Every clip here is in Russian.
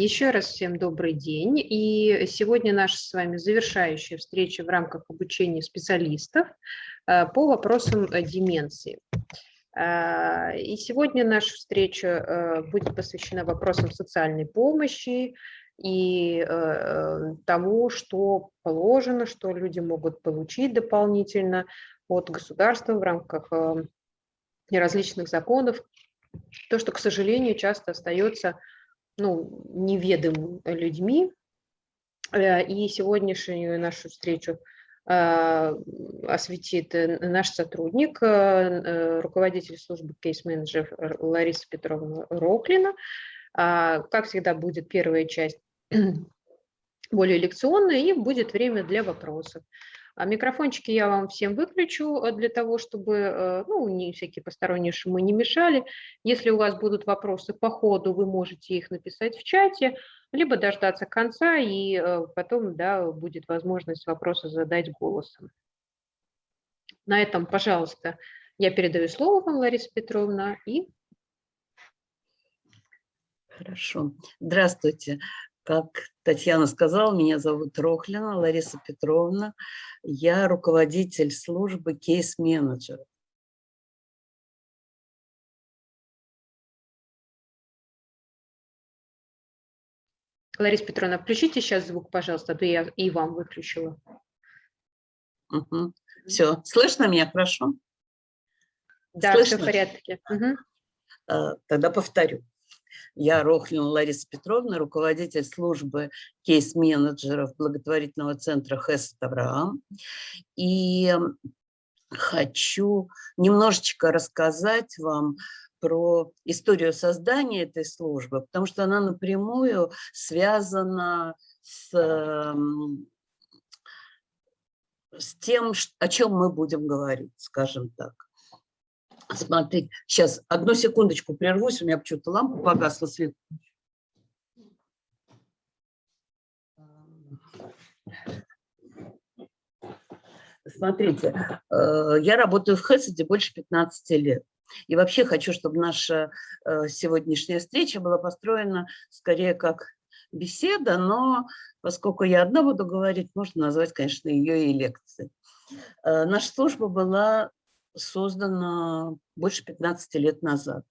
Еще раз всем добрый день. И сегодня наша с вами завершающая встреча в рамках обучения специалистов э, по вопросам э, деменции. Э, и сегодня наша встреча будет посвящена вопросам социальной помощи и того, что положено, что люди могут получить дополнительно от государства в рамках различных законов. То, что, к сожалению, часто остается ну, неведомым людьми. Э, и сегодняшнюю нашу встречу э, осветит э, наш сотрудник, руководитель службы кейс-менеджер Лариса Петровна Роклина. А, как всегда, будет первая часть более лекционная, и будет время для вопросов. А микрофончики я вам всем выключу э, для того, чтобы э, ну, не всякие посторонние шумы не мешали. Если у вас будут вопросы по ходу, вы можете их написать в чате, либо дождаться конца, и э, потом да, будет возможность вопросы задать голосом. На этом, пожалуйста, я передаю слово вам, Лариса Петровна, и Хорошо. Здравствуйте. Как Татьяна сказала, меня зовут Рохлина Лариса Петровна. Я руководитель службы кейс-менеджера. Лариса Петровна, включите сейчас звук, пожалуйста, а то я и вам выключила. Угу. Все, слышно меня хорошо? Да, слышно? все в порядке. Угу. Тогда повторю. Я Рохлина Лариса Петровна, руководитель службы кейс-менеджеров благотворительного центра Хесет Авраам. И хочу немножечко рассказать вам про историю создания этой службы, потому что она напрямую связана с, с тем, о чем мы будем говорить, скажем так. Смотрите, сейчас одну секундочку прервусь, у меня почему-то лампа погасла, свет. Смотрите, э, я работаю в Хесседе больше 15 лет. И вообще хочу, чтобы наша э, сегодняшняя встреча была построена скорее как беседа, но поскольку я одна буду говорить, можно назвать, конечно, ее и лекцией. Э, наша служба была создана больше 15 лет назад.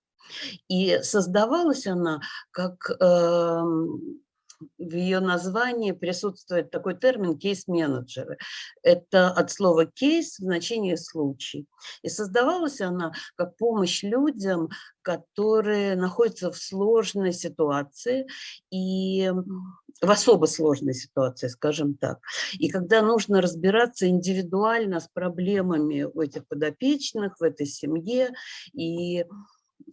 И создавалась она как э, в ее названии присутствует такой термин кейс-менеджеры. Это от слова кейс в значении случай. И создавалась она как помощь людям, которые находятся в сложной ситуации и в особо сложной ситуации, скажем так. И когда нужно разбираться индивидуально с проблемами у этих подопечных, в этой семье, и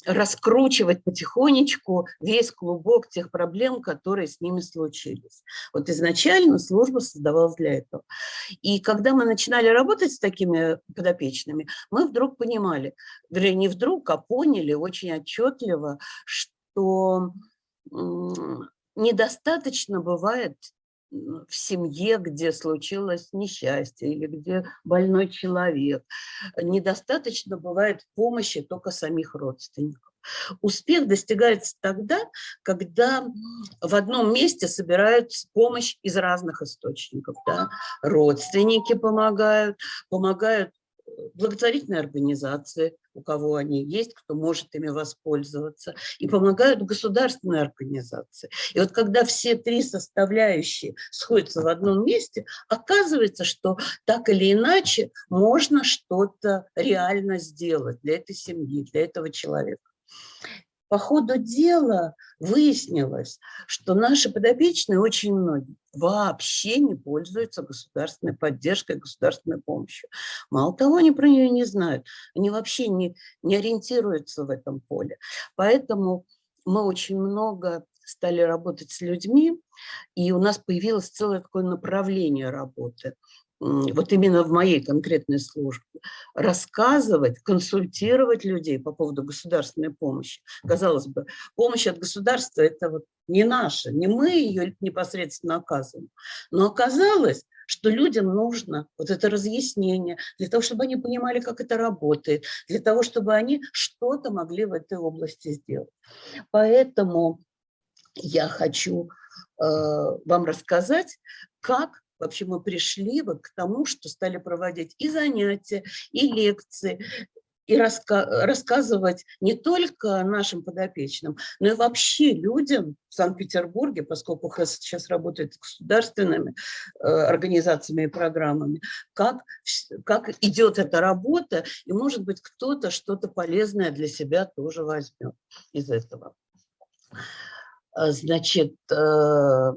раскручивать потихонечку весь клубок тех проблем, которые с ними случились. Вот изначально служба создавалась для этого. И когда мы начинали работать с такими подопечными, мы вдруг понимали, вернее, не вдруг, а поняли очень отчетливо, что недостаточно бывает в семье, где случилось несчастье или где больной человек. Недостаточно бывает помощи только самих родственников. Успех достигается тогда, когда в одном месте собирают помощь из разных источников. Да? Родственники помогают, помогают благотворительные организации, у кого они есть, кто может ими воспользоваться, и помогают государственные организации. И вот когда все три составляющие сходятся в одном месте, оказывается, что так или иначе можно что-то реально сделать для этой семьи, для этого человека. По ходу дела выяснилось, что наши подопечные очень многие вообще не пользуются государственной поддержкой, государственной помощью. Мало того, они про нее не знают, они вообще не, не ориентируются в этом поле. Поэтому мы очень много стали работать с людьми, и у нас появилось целое такое направление работы – вот именно в моей конкретной службе, рассказывать, консультировать людей по поводу государственной помощи. Казалось бы, помощь от государства – это вот не наша, не мы ее непосредственно оказываем. Но оказалось, что людям нужно вот это разъяснение для того, чтобы они понимали, как это работает, для того, чтобы они что-то могли в этой области сделать. Поэтому я хочу э, вам рассказать, как вообще мы пришли вот к тому, что стали проводить и занятия, и лекции, и раска рассказывать не только нашим подопечным, но и вообще людям в Санкт-Петербурге, поскольку ХЭС сейчас работает с государственными э, организациями и программами, как, как идет эта работа, и, может быть, кто-то что-то полезное для себя тоже возьмет из этого. А, значит, э,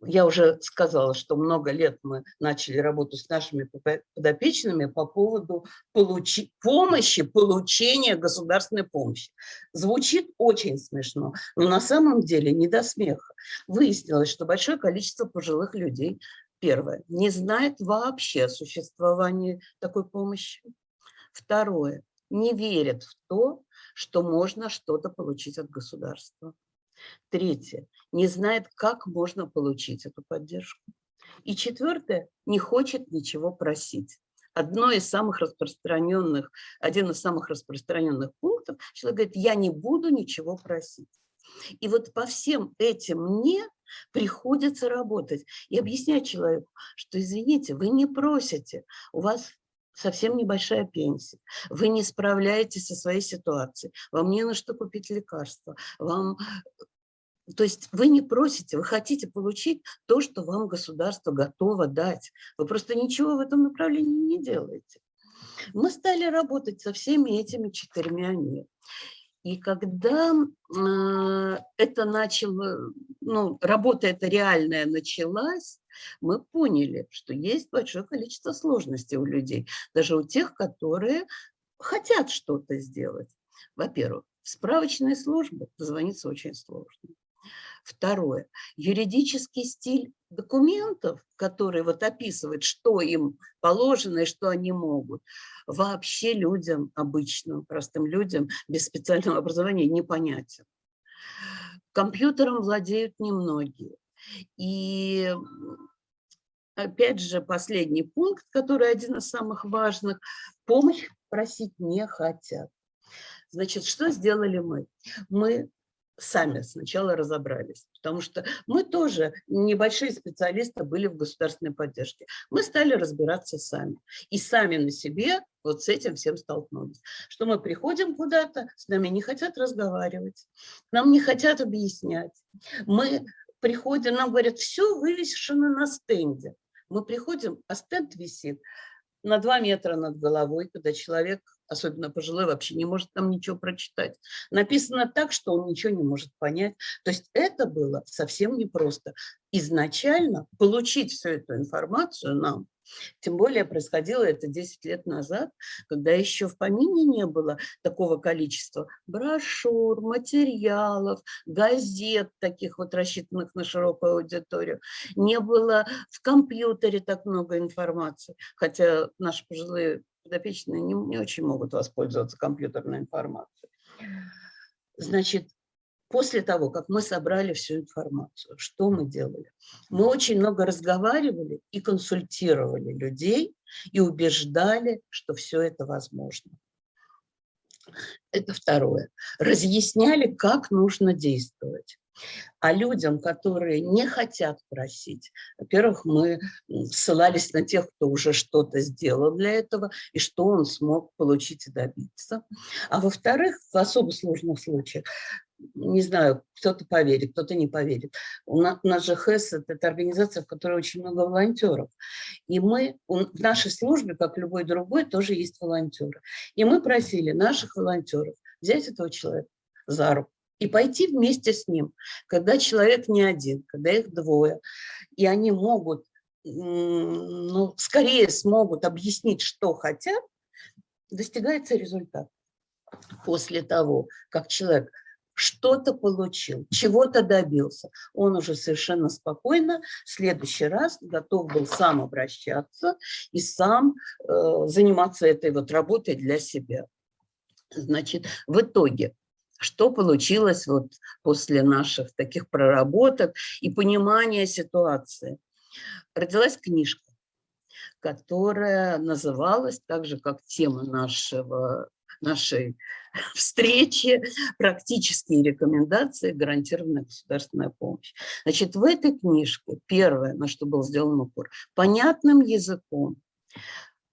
я уже сказала, что много лет мы начали работу с нашими подопечными по поводу получи, помощи, получения государственной помощи. Звучит очень смешно, но на самом деле не до смеха. Выяснилось, что большое количество пожилых людей, первое, не знает вообще о существовании такой помощи. Второе, не верят в то, что можно что-то получить от государства. Третье, не знает, как можно получить эту поддержку. И четвертое, не хочет ничего просить. Одно из самых распространенных, один из самых распространенных пунктов, человек говорит, я не буду ничего просить. И вот по всем этим мне приходится работать и объяснять человеку, что, извините, вы не просите, у вас совсем небольшая пенсия, вы не справляетесь со своей ситуацией, вам не на что купить лекарства, вам... То есть вы не просите, вы хотите получить то, что вам государство готово дать. Вы просто ничего в этом направлении не делаете. Мы стали работать со всеми этими четырьмя «не». И когда э, это начало, ну, работа эта реальная началась, мы поняли, что есть большое количество сложностей у людей, даже у тех, которые хотят что-то сделать. Во-первых, в справочные службы позвониться очень сложно. Второе. Юридический стиль документов, который вот описывает, что им положено и что они могут, вообще людям, обычным, простым людям без специального образования непонятен. Компьютером владеют немногие. И опять же, последний пункт, который один из самых важных, помощь просить не хотят. Значит, что сделали мы? Мы сами сначала разобрались, потому что мы тоже небольшие специалисты были в государственной поддержке. Мы стали разбираться сами и сами на себе вот с этим всем столкнулись. Что мы приходим куда-то, с нами не хотят разговаривать, нам не хотят объяснять. Мы приходим, нам говорят, все вывешено на стенде. Мы приходим, а стенд висит на 2 метра над головой, когда человек, особенно пожилой, вообще не может там ничего прочитать. Написано так, что он ничего не может понять. То есть это было совсем непросто. Изначально получить всю эту информацию нам тем более происходило это 10 лет назад, когда еще в помине не было такого количества брошюр, материалов, газет, таких вот рассчитанных на широкую аудиторию. Не было в компьютере так много информации, хотя наши пожилые подопечные не, не очень могут воспользоваться компьютерной информацией. Значит, После того, как мы собрали всю информацию, что мы делали? Мы очень много разговаривали и консультировали людей и убеждали, что все это возможно. Это второе. Разъясняли, как нужно действовать. А людям, которые не хотят просить, во-первых, мы ссылались на тех, кто уже что-то сделал для этого, и что он смог получить и добиться. А во-вторых, в особо сложных случаях не знаю, кто-то поверит, кто-то не поверит. У нас, у нас же ХЭС – это организация, в которой очень много волонтеров. И мы, в нашей службе, как любой другой, тоже есть волонтеры. И мы просили наших волонтеров взять этого человека за руку и пойти вместе с ним, когда человек не один, когда их двое, и они могут, ну, скорее смогут объяснить, что хотят, достигается результат. После того, как человек что-то получил, чего-то добился. Он уже совершенно спокойно в следующий раз готов был сам обращаться и сам э, заниматься этой вот работой для себя. Значит, в итоге, что получилось вот после наших таких проработок и понимания ситуации? Родилась книжка, которая называлась так же, как тема нашего нашей встречи, практические рекомендации, гарантированная государственная помощь. Значит, в этой книжке первое, на что был сделан упор, понятным языком,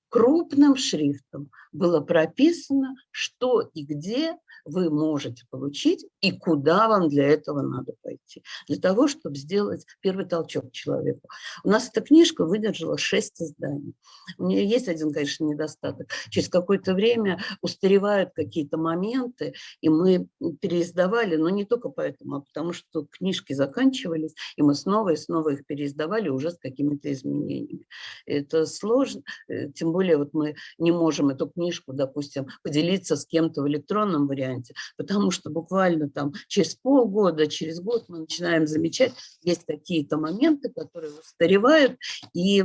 крупным шрифтом было прописано, что и где вы можете получить и куда вам для этого надо пойти. Для того, чтобы сделать первый толчок человеку. У нас эта книжка выдержала 6 изданий. У нее есть один, конечно, недостаток. Через какое-то время устаревают какие-то моменты, и мы переиздавали, но не только поэтому, а потому что книжки заканчивались, и мы снова и снова их переиздавали уже с какими-то изменениями. Это сложно, э, тем более вот мы не можем эту книжку, допустим, поделиться с кем-то в электронном варианте, варианте, потому что буквально там через полгода, через год мы начинаем замечать, есть какие-то моменты, которые устаревают и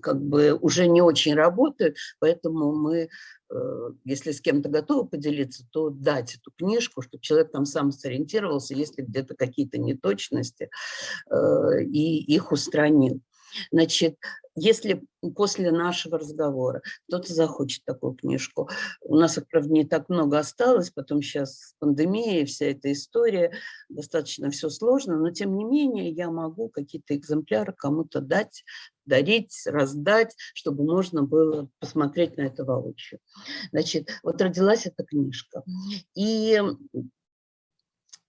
как бы уже не очень работают, поэтому мы, э, если с кем-то готовы поделиться, то дать эту книжку, чтобы человек там сам сориентировался, если где-то какие-то неточности, э, и их устранил. Значит, если после нашего разговора кто-то захочет такую книжку, у нас их, правда, не так много осталось, потом сейчас пандемия, вся эта история, достаточно все сложно, но тем не менее я могу какие-то экземпляры кому-то дать, дарить, раздать, чтобы можно было посмотреть на это воочию. Значит, вот родилась эта книжка. И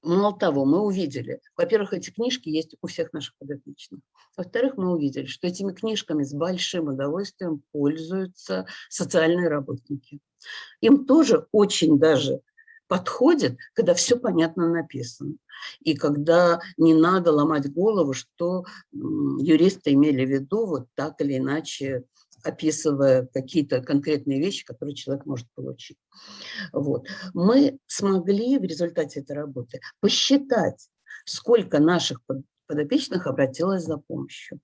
Мало того, мы увидели, во-первых, эти книжки есть у всех наших подопечных. Во-вторых, мы увидели, что этими книжками с большим удовольствием пользуются социальные работники. Им тоже очень даже подходит, когда все понятно написано. И когда не надо ломать голову, что юристы имели в виду вот так или иначе описывая какие-то конкретные вещи, которые человек может получить. Вот. Мы смогли в результате этой работы посчитать, сколько наших подопечных обратилось за помощью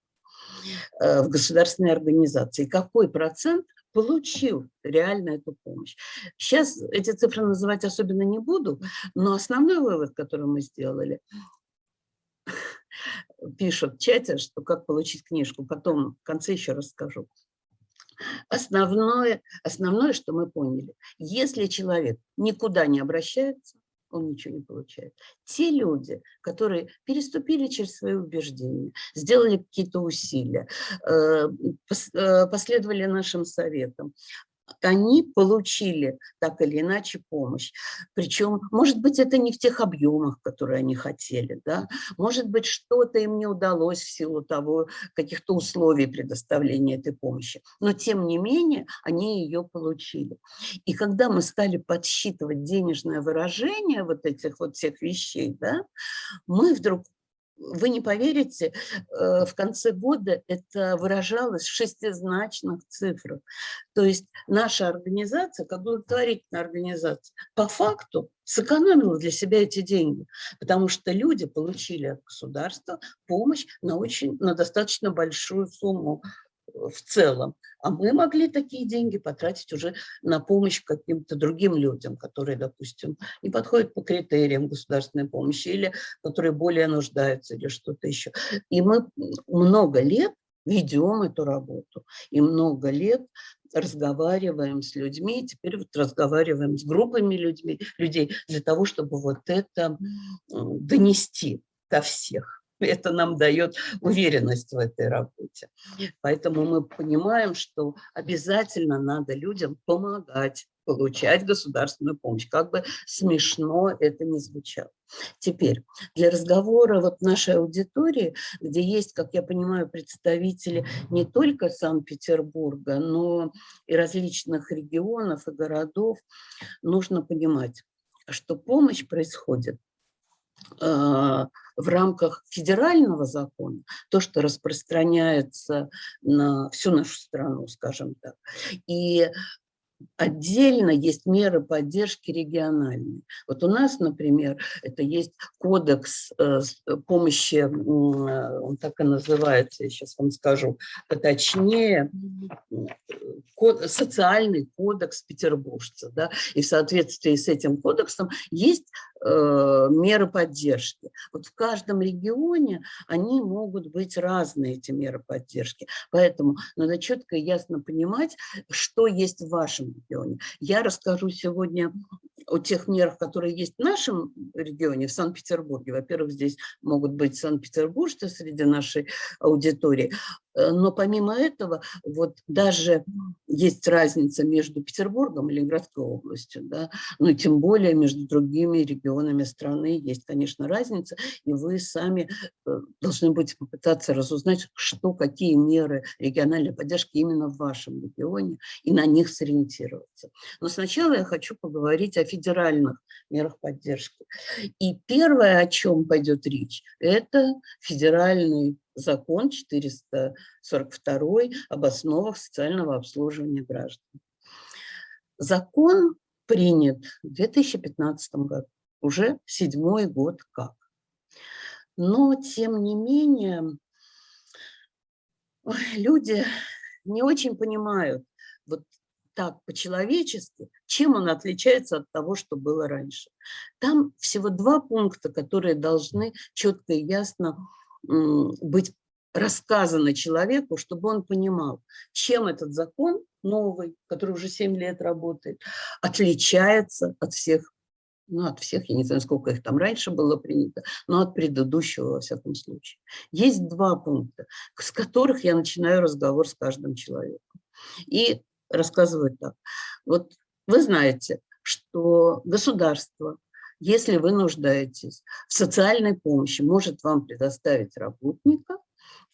э, в государственные организации, какой процент получил реально эту помощь. Сейчас эти цифры называть особенно не буду, но основной вывод, который мы сделали, пишут в чате, что как получить книжку, потом в конце еще расскажу. Основное, основное, что мы поняли, если человек никуда не обращается, он ничего не получает. Те люди, которые переступили через свои убеждения, сделали какие-то усилия, э, э, последовали нашим советам, они получили так или иначе помощь. Причем, может быть, это не в тех объемах, которые они хотели, да? может быть, что-то им не удалось в силу того, каких-то условий предоставления этой помощи, но тем не менее они ее получили. И когда мы стали подсчитывать денежное выражение вот этих вот всех вещей, да, мы вдруг вы не поверите, э, в конце года это выражалось в шестизначных цифрах. То есть наша организация, как благотворительная организация, по факту сэкономила для себя эти деньги, потому что люди получили от государства помощь на, очень, на достаточно большую сумму в целом. А мы могли такие деньги потратить уже на помощь каким-то другим людям, которые, допустим, не подходят по критериям государственной помощи или которые более нуждаются или что-то еще. И мы много лет ведем эту работу и много лет разговариваем с людьми, теперь вот разговариваем с группами людьми, людей для того, чтобы вот это донести до всех. это нам дает уверенность в этой работе. Поэтому мы понимаем, что обязательно надо людям помогать получать государственную помощь, как бы смешно это ни звучало. Теперь, для разговора вот нашей аудитории, где есть, как я понимаю, представители не только Санкт-Петербурга, но и различных регионов и городов, нужно понимать, что помощь происходит в рамках федерального закона, то, что распространяется на всю нашу страну, скажем так. И Отдельно есть меры поддержки региональные. Вот у нас, например, это есть кодекс э, помощи, э, он так и называется, я сейчас вам скажу, точнее, социальный кодекс петербуржца. Да? И в соответствии с этим кодексом есть э, меры поддержки. Вот в каждом регионе они могут быть разные, эти меры поддержки. Поэтому надо четко и ясно понимать, что есть в вашем регионе. Я расскажу сегодня о тех мерах, которые есть в нашем регионе, в Санкт-Петербурге. Во-первых, здесь могут быть санкт-петербуржцы среди нашей аудитории, Э, но помимо этого, вот даже есть разница между Петербургом и Ленинградской областью, да, ну тем более между другими регионами страны есть, конечно, разница, и вы сами э, должны будете попытаться разузнать, что, какие меры региональной поддержки именно в вашем регионе, и на них сориентироваться. Но сначала я хочу поговорить о федеральных мерах поддержки. И первое, о чем пойдет речь, это федеральный закон 442 об основах социального обслуживания граждан. Закон принят в 2015 году, уже седьмой год как. Но, тем не менее, люди не очень понимают вот так по-человечески, чем он отличается от того, что было раньше. Там всего два пункта, которые должны четко и ясно быть рассказано человеку, чтобы он понимал, чем этот закон новый, который уже 7 лет работает, отличается от всех, ну, от всех, я не знаю, сколько их там раньше было принято, но от предыдущего, во всяком случае. Есть два пункта, с которых я начинаю разговор с каждым человеком. И рассказываю так. Вот вы знаете, что государство если вы нуждаетесь в социальной помощи, может вам предоставить работника,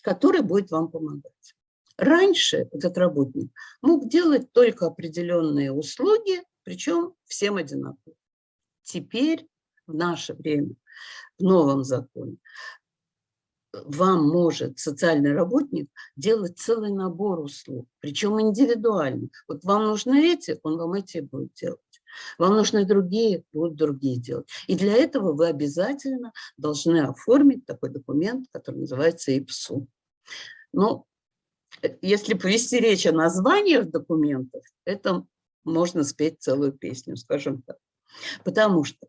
который будет вам помогать. Раньше этот работник мог делать только определенные услуги, причем всем одинаково. Теперь, в наше время, в новом законе, вам может социальный работник делать целый набор услуг, причем индивидуально. Вот вам нужны эти, он вам эти будет делать. Вам нужны другие, будут другие делать. И для этого вы обязательно должны оформить такой документ, который называется ИПСУ. Ну, э, если повести речь о названиях документов, это можно спеть целую песню, скажем так. Потому что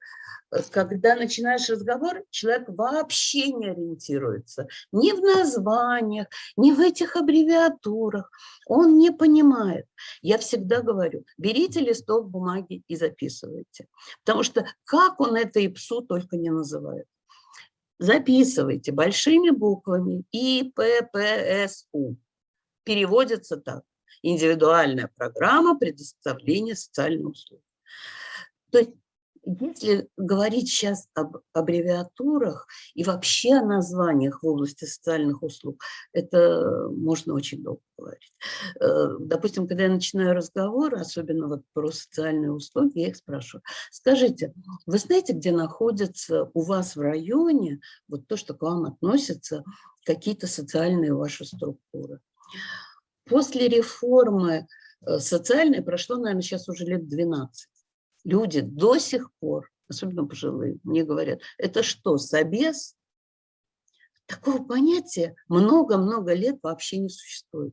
Э, когда начинаешь разговор, человек вообще не ориентируется ни в названиях, ни в этих аббревиатурах. Он не понимает. Я всегда говорю, берите листок бумаги и записывайте. Потому что как он это и псу только не называет. Записывайте большими буквами ИППСУ. Переводится так. Индивидуальная программа предоставления социальных услуг. То есть если говорить сейчас об аббревиатурах и вообще о названиях в области социальных услуг, это можно очень долго говорить. Э, допустим, когда я начинаю разговор, особенно вот про социальные услуги, я их спрашиваю, скажите, вы знаете, где находятся у вас в районе вот то, что к вам относятся какие-то социальные ваши структуры? После реформы э, социальной прошло, наверное, сейчас уже лет 12 люди до сих пор, особенно пожилые, мне говорят, это что, собес? Такого понятия много-много лет вообще не существует.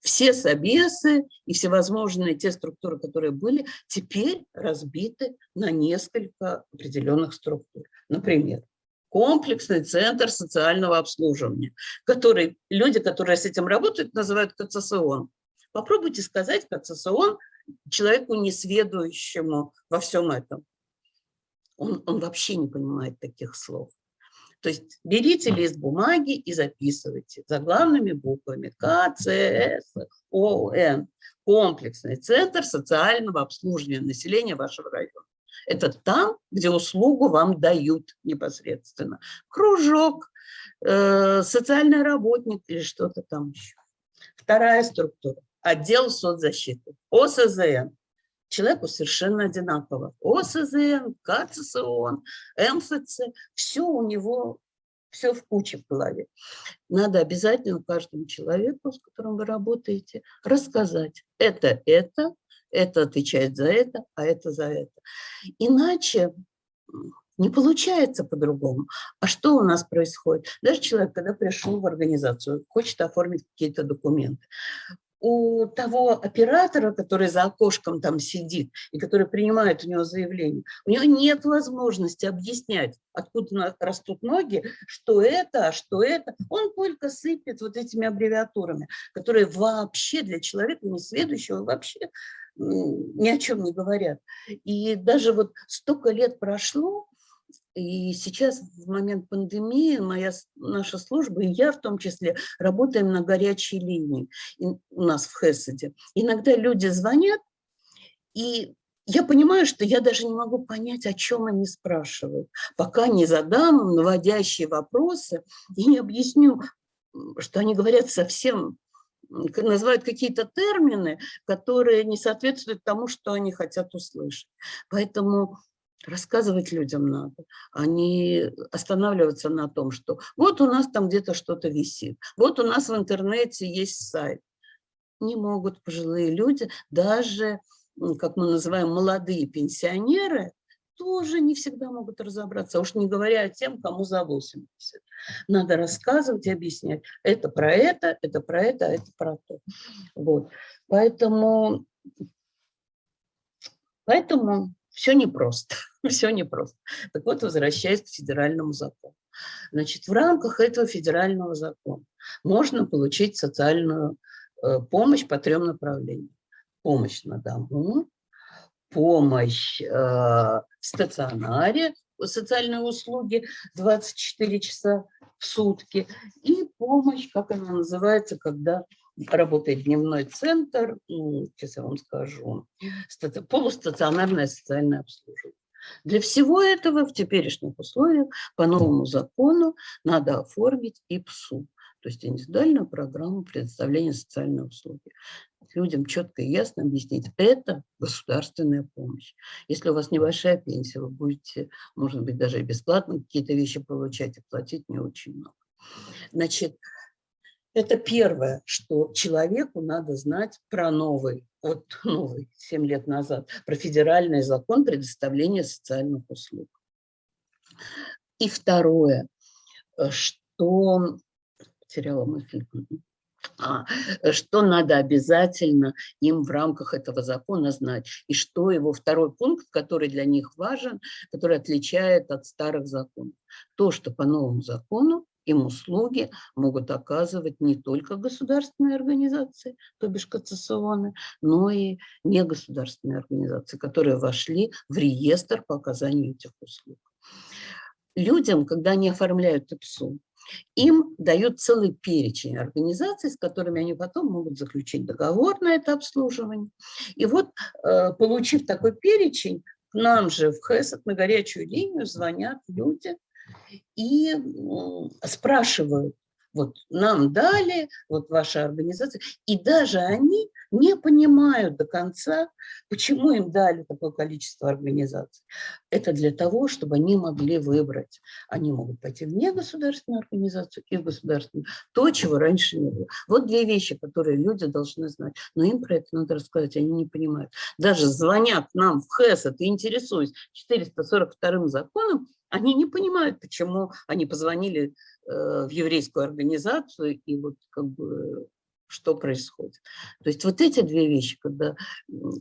Все собесы и всевозможные те структуры, которые были, теперь разбиты на несколько определенных структур. Например, комплексный центр социального обслуживания, который люди, которые с этим работают, называют КЦСОН. Попробуйте сказать КЦСОН человеку несведущему во всем этом. Он, он вообще не понимает таких слов. То есть берите лист бумаги и записывайте заглавными буквами К, Ц, С, О, Н. Комплексный центр социального обслуживания населения вашего района. Это там, где услугу вам дают непосредственно. Кружок, э, социальный работник или что-то там еще. Вторая структура отдел соцзащиты, ОСЗН. Человеку совершенно одинаково. ОСЗН, КЦСОН, МФЦ, все у него, все в куче в голове. Надо обязательно каждому человеку, с которым вы работаете, рассказать. Это, это, это отвечает за это, а это за это. Иначе не получается по-другому. А что у нас происходит? Даже человек, когда пришел в организацию, хочет оформить какие-то документы, у того оператора, который за окошком там сидит и который принимает у него заявление, у него нет возможности объяснять, откуда растут ноги, что это, а что это. Он только сыпет вот этими аббревиатурами, которые вообще для человека несведущего вообще ни о чем не говорят. И даже вот столько лет прошло, и сейчас, в момент пандемии, моя, наша служба, и я в том числе, работаем на горячей линии у нас в Хеседе. Иногда люди звонят, и я понимаю, что я даже не могу понять, о чем они спрашивают, пока не задам наводящие вопросы и не объясню, что они говорят совсем, называют какие-то термины, которые не соответствуют тому, что они хотят услышать. Поэтому Рассказывать людям надо, а не останавливаться на том, что вот у нас там где-то что-то висит, вот у нас в интернете есть сайт. Не могут пожилые люди, даже, как мы называем, молодые пенсионеры, тоже не всегда могут разобраться, а уж не говоря о тем, кому за 80. Надо рассказывать и объяснять. Это про это, это про это, а это про то. Вот. Поэтому, поэтому все непросто, все непросто. Так вот, возвращаясь к федеральному закону. Значит, в рамках этого федерального закона можно получить социальную э, помощь по трем направлениям. Помощь на дому, помощь э, в стационаре, социальные услуги 24 часа в сутки и помощь, как она называется, когда работает дневной центр, сейчас я вам скажу, полустационарное социальное обслуживание. Для всего этого в теперешних условиях по новому закону надо оформить ИПСУ, то есть индивидуальную программу предоставления социальной услуги. Людям четко и ясно объяснить, это государственная помощь. Если у вас небольшая пенсия, вы будете, может быть, даже бесплатно какие-то вещи получать и платить не очень много. Значит, это первое, что человеку надо знать про новый, вот новый, 7 лет назад, про федеральный закон предоставления социальных услуг. И второе, э, что... Потеряла мысль. А, что надо обязательно им в рамках этого закона знать, и что его второй пункт, который для них важен, который отличает от старых законов. То, что по новому закону им услуги могут оказывать не только государственные организации, то бишь КЦСОНы, но и негосударственные организации, которые вошли в реестр по оказанию этих услуг. Людям, когда они оформляют ИПСУ, им дают целый перечень организаций, с которыми они потом могут заключить договор на это обслуживание. И вот, э, получив такой перечень, к нам же в ХЭСОТ на горячую линию звонят люди, и спрашивают, вот нам дали, вот ваша организация, и даже они не понимают до конца, почему им дали такое количество организаций. Это для того, чтобы они могли выбрать. Они могут пойти в негосударственную организацию и в государственную. То, чего раньше не было. Вот две вещи, которые люди должны знать. Но им про это надо рассказать, они не понимают. Даже звонят нам в ХЭС, и интересуюсь 442 законом, они не понимают, почему они позвонили э, в еврейскую организацию и вот как бы что происходит. То есть вот эти две вещи, когда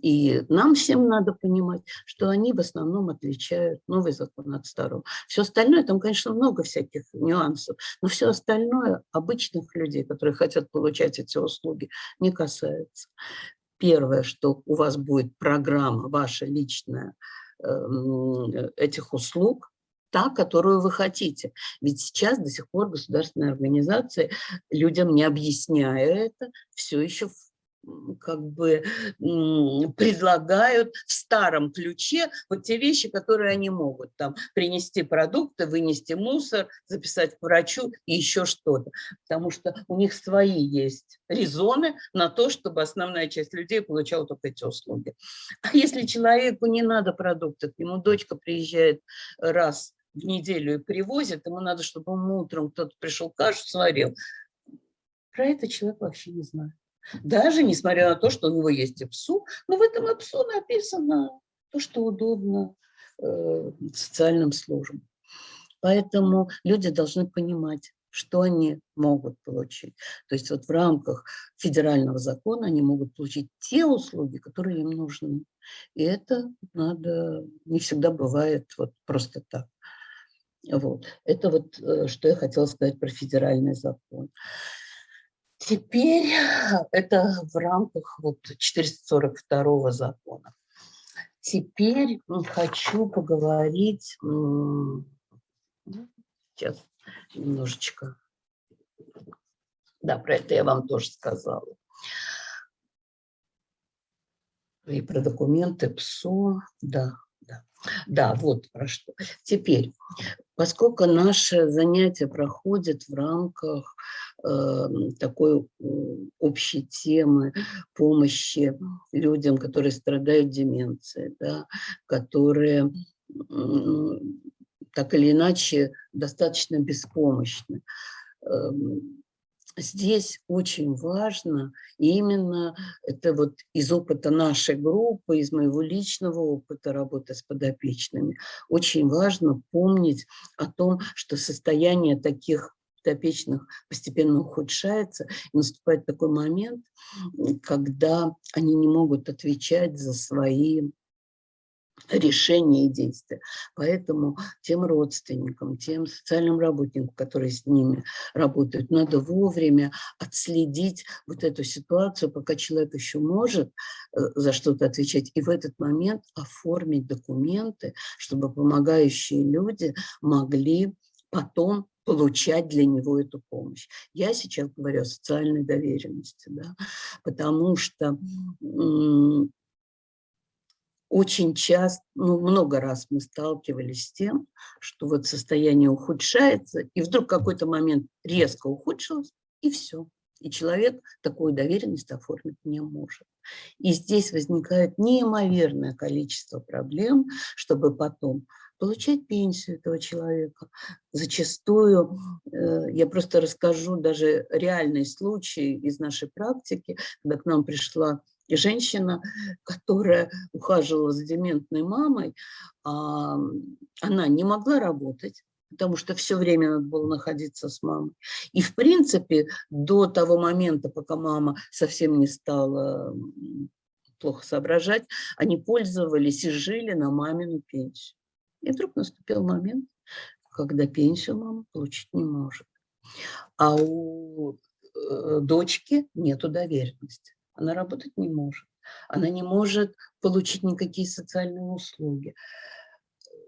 и нам всем надо понимать, что они в основном отличают новый закон от старого. Все остальное, там, конечно, много всяких нюансов, но все остальное обычных людей, которые хотят получать эти услуги, не касается. Первое, что у вас будет программа ваша личная эм, этих услуг, та, которую вы хотите. Ведь сейчас до сих пор государственные организации людям, не объясняя это, все еще как бы предлагают в старом ключе вот те вещи, которые они могут. Там принести продукты, вынести мусор, записать к врачу и еще что-то. Потому что у них свои есть резоны на то, чтобы основная часть людей получала только эти услуги. А если человеку не надо продуктов, ему дочка приезжает раз в неделю и привозят, ему надо, чтобы ему утром кто-то пришел, кашу сварил. Про это человек вообще не знает. Даже несмотря на то, что у него есть ИПСУ, но в этом ИПСУ написано то, что удобно э, социальным службам. Поэтому люди должны понимать, что они могут получить. То есть вот в рамках федерального закона они могут получить те услуги, которые им нужны. И это надо, не всегда бывает вот просто так. Вот. Это вот, э, что я хотела сказать про федеральный закон. Теперь это в рамках вот 442 закона. Теперь хочу поговорить, сейчас немножечко, да, про это я вам тоже сказала. И про документы ПСО, да, да. Да, вот про что. Теперь, поскольку наше занятие проходит в рамках э, такой общей темы помощи людям, которые страдают деменцией, да, которые э, так или иначе достаточно беспомощны. Э, здесь очень важно, именно это вот из опыта нашей группы, из моего личного опыта работы с подопечными, очень важно помнить о том, что состояние таких подопечных постепенно ухудшается, и наступает такой момент, когда они не могут отвечать за свои решения и действия. Поэтому тем родственникам, тем социальным работникам, которые с ними работают, надо вовремя отследить вот эту ситуацию, пока человек еще может э, за что-то отвечать, и в этот момент оформить документы, чтобы помогающие люди могли потом получать для него эту помощь. Я сейчас говорю о социальной доверенности, да, потому что очень часто, ну, много раз мы сталкивались с тем, что вот состояние ухудшается, и вдруг какой-то момент резко ухудшилось, и все. И человек такую доверенность оформить не может. И здесь возникает неимоверное количество проблем, чтобы потом получать пенсию этого человека. Зачастую, э, я просто расскажу даже реальный случай из нашей практики, когда к нам пришла и женщина, которая ухаживала за дементной мамой, а, она не могла работать, потому что все время надо было находиться с мамой. И, в принципе, до того момента, пока мама совсем не стала плохо соображать, они пользовались и жили на мамину пенсию. И вдруг наступил момент, когда пенсию мама получить не может. А у э, дочки нету доверенности она работать не может. Она не может получить никакие социальные услуги.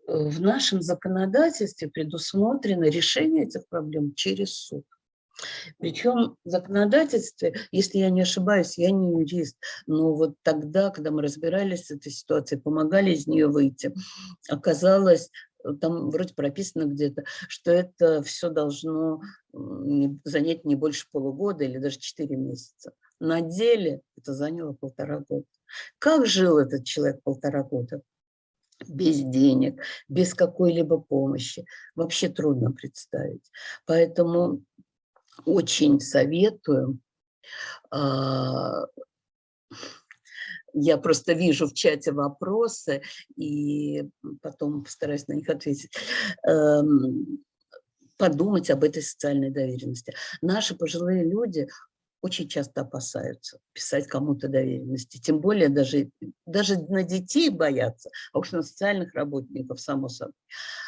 Э, в нашем законодательстве предусмотрено решение этих проблем через суд. Причем в законодательстве, если я не ошибаюсь, я не юрист, но вот тогда, когда мы разбирались с этой ситуацией, помогали из нее выйти, оказалось, там вроде прописано где-то, что это все должно занять не больше полугода или даже 4 месяца. На деле это заняло полтора года. Как жил этот человек полтора года? Без денег, без какой-либо помощи. Вообще трудно представить. Поэтому очень советую. А, я просто вижу в чате вопросы и потом постараюсь на них ответить эм, подумать об этой социальной доверенности. Наши пожилые люди очень часто опасаются писать кому-то доверенности. Тем более даже, даже на детей боятся, а уж на социальных работников, само собой.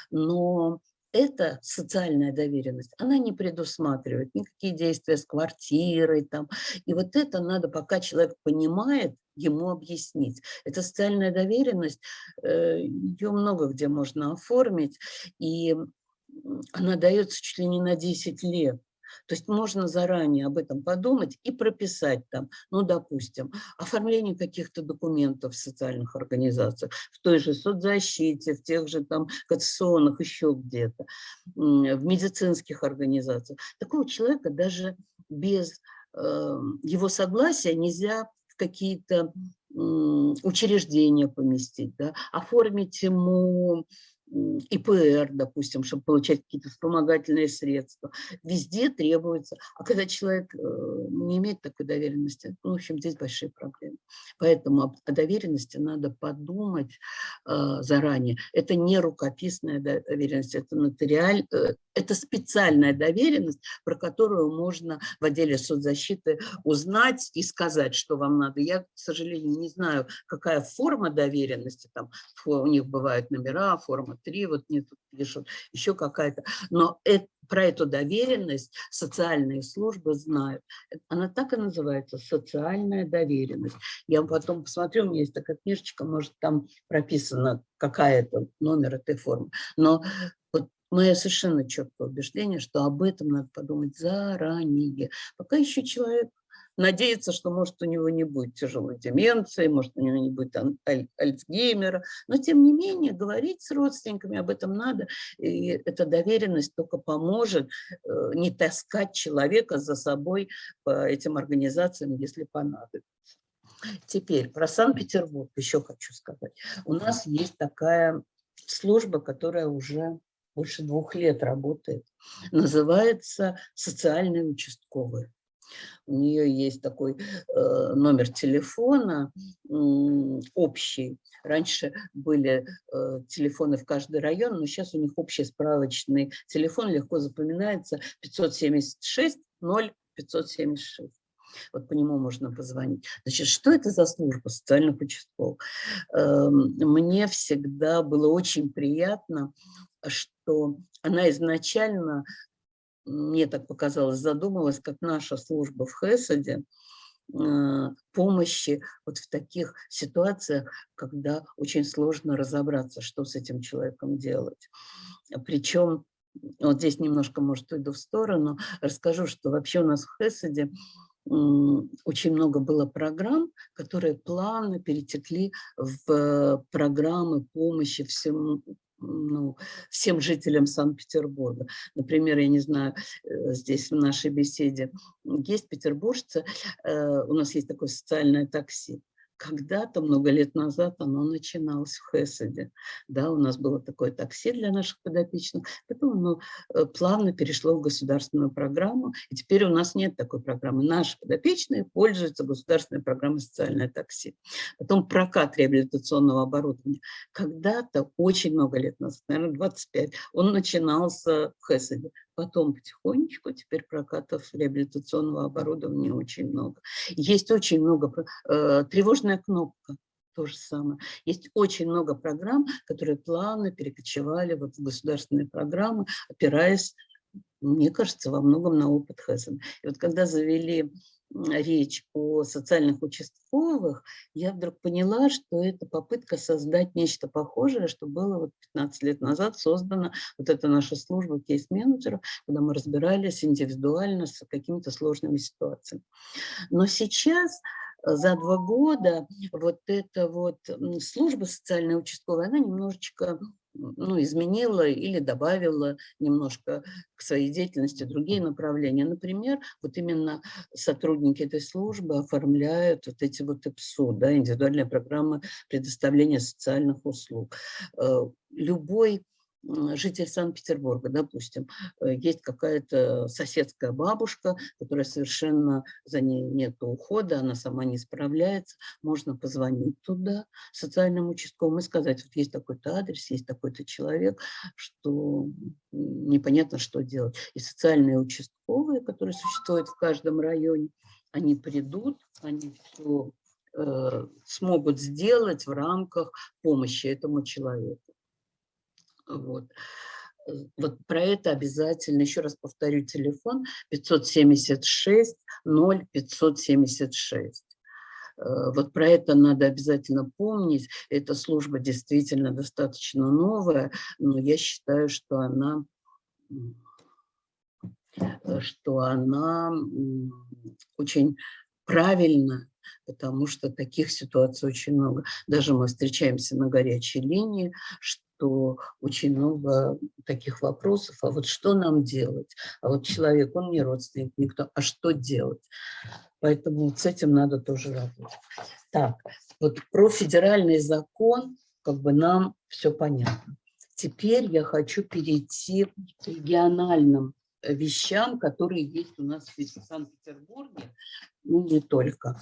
Но эта социальная доверенность, она не предусматривает никакие действия с квартирой. Там. И вот это надо, пока человек понимает, ему объяснить. Эта социальная доверенность, э, ее много где можно оформить, и она дается чуть ли не на 10 лет. То есть можно заранее об этом подумать и прописать там, ну, допустим, оформление каких-то документов в социальных организациях, в той же соцзащите, в тех же там конституционных, еще где-то, в медицинских организациях. Такого человека даже без э, его согласия нельзя в какие-то учреждения поместить, да, оформить ему ИПР, допустим, чтобы получать какие-то вспомогательные средства. Везде требуется. А когда человек э, не имеет такой доверенности, ну, в общем, здесь большие проблемы. Поэтому о доверенности надо подумать э, заранее. Это не рукописная доверенность, это нотариаль, э, это специальная доверенность, про которую можно в отделе соцзащиты узнать и сказать, что вам надо. Я, к сожалению, не знаю, какая форма доверенности, там у них бывают номера, форма 3, вот мне тут пишут, еще какая-то. Но это, про эту доверенность социальные службы знают. Она так и называется, социальная доверенность. Я потом посмотрю, у меня есть такая книжечка, может там прописано, какая это номер этой формы. Но вот мое совершенно четкое убеждение, что об этом надо подумать заранее. Пока еще человек надеяться, что, может, у него не будет тяжелой деменции, может, у него не будет аль Альцгеймера. Но, тем не менее, говорить с родственниками об этом надо. И эта доверенность только поможет э, не таскать человека за собой по этим организациям, если понадобится. Теперь про Санкт-Петербург еще хочу сказать. У нас есть такая служба, которая уже больше двух лет работает. Называется социальные участковые. У нее есть такой э, номер телефона общий. Раньше были э, телефоны в каждый район, но сейчас у них общий справочный телефон, легко запоминается 576 0 576. Вот по нему можно позвонить. Значит, что это за служба социальных участковых? Эм, мне всегда было очень приятно, что она изначально мне так показалось, задумалась, как наша служба в Хесаде, а, помощи вот в таких ситуациях, когда очень сложно разобраться, что с этим человеком делать. Причем, вот здесь немножко, может, уйду в сторону, расскажу, что вообще у нас в Хесаде очень много было программ, которые плавно перетекли в программы помощи всему, ну, всем жителям Санкт-Петербурга. Например, я не знаю, э, здесь в нашей беседе есть петербуржцы, э, у нас есть такое социальное такси. Когда-то, много лет назад, оно начиналось в Хесаде. Да, у нас было такое такси для наших подопечных. Потом оно э, плавно перешло в государственную программу. И теперь у нас нет такой программы. Наши подопечные пользуются государственной программой «Социальное такси». Потом прокат реабилитационного оборудования. Когда-то, очень много лет назад, наверное, 25, он начинался в Хесаде. Потом потихонечку, теперь прокатов реабилитационного оборудования очень много. Есть очень много, э, тревожная кнопка, то же самое. Есть очень много программ, которые плавно перекочевали вот в государственные программы, опираясь, мне кажется, во многом на опыт Хессен. И вот когда завели речь о социальных участковых, я вдруг поняла, что это попытка создать нечто похожее, что было вот 15 лет назад создана вот эта наша служба кейс-менеджеров, когда мы разбирались индивидуально с какими-то сложными ситуациями. Но сейчас э, за два года вот эта вот служба социальная участковая, она немножечко ну, изменила или добавила немножко к своей деятельности другие направления. Например, вот именно сотрудники этой службы оформляют вот эти вот ИПСУ, да, индивидуальные программы предоставления социальных услуг. Э, любой житель Санкт-Петербурга, допустим, э, есть какая-то соседская бабушка, которая совершенно за ней нет ухода, она сама не справляется, можно позвонить туда, социальному участковому, и сказать, вот есть такой-то адрес, есть такой-то человек, что непонятно, что делать. И социальные участковые, которые существуют в каждом районе, они придут, они все э, смогут сделать в рамках помощи этому человеку. Вот. Вот про это обязательно, еще раз повторю, телефон 576 0576. Э, вот про это надо обязательно помнить. Эта служба действительно достаточно новая, но я считаю, что она, э, что она очень правильно потому что таких ситуаций очень много. Даже мы встречаемся на горячей линии, что очень много таких вопросов, а вот что нам делать? А вот человек, он не родственник, никто, а что делать? Поэтому с этим надо тоже работать. Так, вот про федеральный закон как бы нам все понятно. Теперь я хочу перейти к региональным вещам, которые есть у нас в Санкт-Петербурге, ну не только.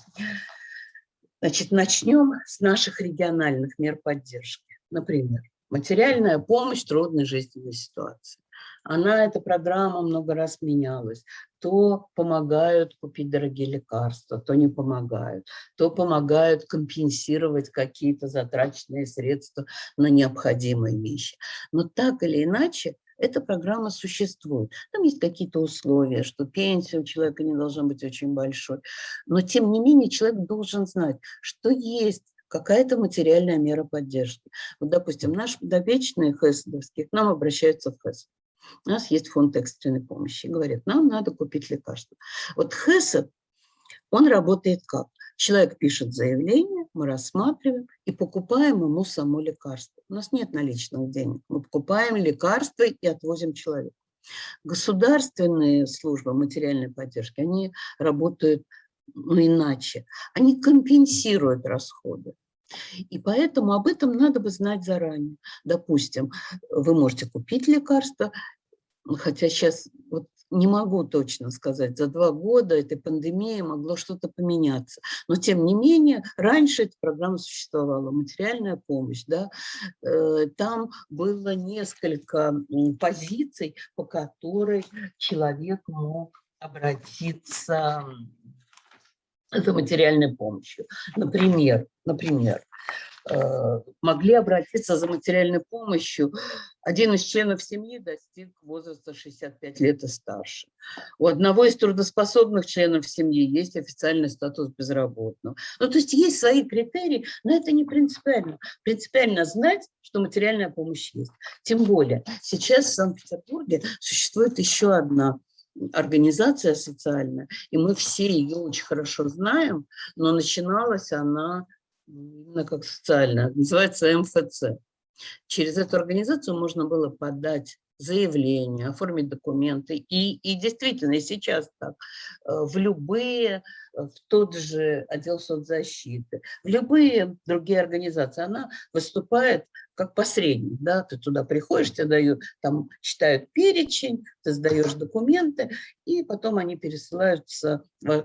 Значит, начнем с наших региональных мер поддержки. Например, материальная помощь трудной жизненной ситуации. Она, эта программа много раз менялась. То помогают купить дорогие лекарства, то не помогают. То помогают компенсировать какие-то затраченные средства на необходимые вещи. Но так или иначе, эта программа существует. Там есть какие-то условия, что пенсия у человека не должна быть очень большой. Но тем не менее человек должен знать, что есть какая-то материальная мера поддержки. Вот, допустим, наши подопечные ХЭСовские к нам обращаются в ХЭС. У нас есть фонд экстренной помощи. Говорят, нам надо купить лекарства. Вот ХЭСов, он работает как? Человек пишет заявление, мы рассматриваем и покупаем ему само лекарство. У нас нет наличных денег. Мы покупаем лекарство и отвозим человека. Государственные службы материальной поддержки, они работают ну, иначе. Они компенсируют расходы. И поэтому об этом надо бы знать заранее. Допустим, вы можете купить лекарство, хотя сейчас вот не могу точно сказать, за два года этой пандемии могло что-то поменяться. Но тем не менее, раньше эта программа существовала, материальная помощь. Да? Э, там было несколько позиций, по которой человек мог обратиться за материальной помощью. Например, например, могли обратиться за материальной помощью. Один из членов семьи достиг возраста 65 лет и старше. У одного из трудоспособных членов семьи есть официальный статус безработного. Ну, то есть есть свои критерии, но это не принципиально. Принципиально знать, что материальная помощь есть. Тем более сейчас в Санкт-Петербурге существует еще одна организация социальная, и мы все ее очень хорошо знаем, но начиналась она именно как социальная, называется МФЦ. Через эту организацию можно было подать заявление, оформить документы. И, и действительно, сейчас так, э, в любые, в тот же отдел соцзащиты, в любые другие организации, она выступает как посредник, да, ты туда приходишь, тебе дают, там читают перечень, ты сдаешь документы, и потом они пересылаются,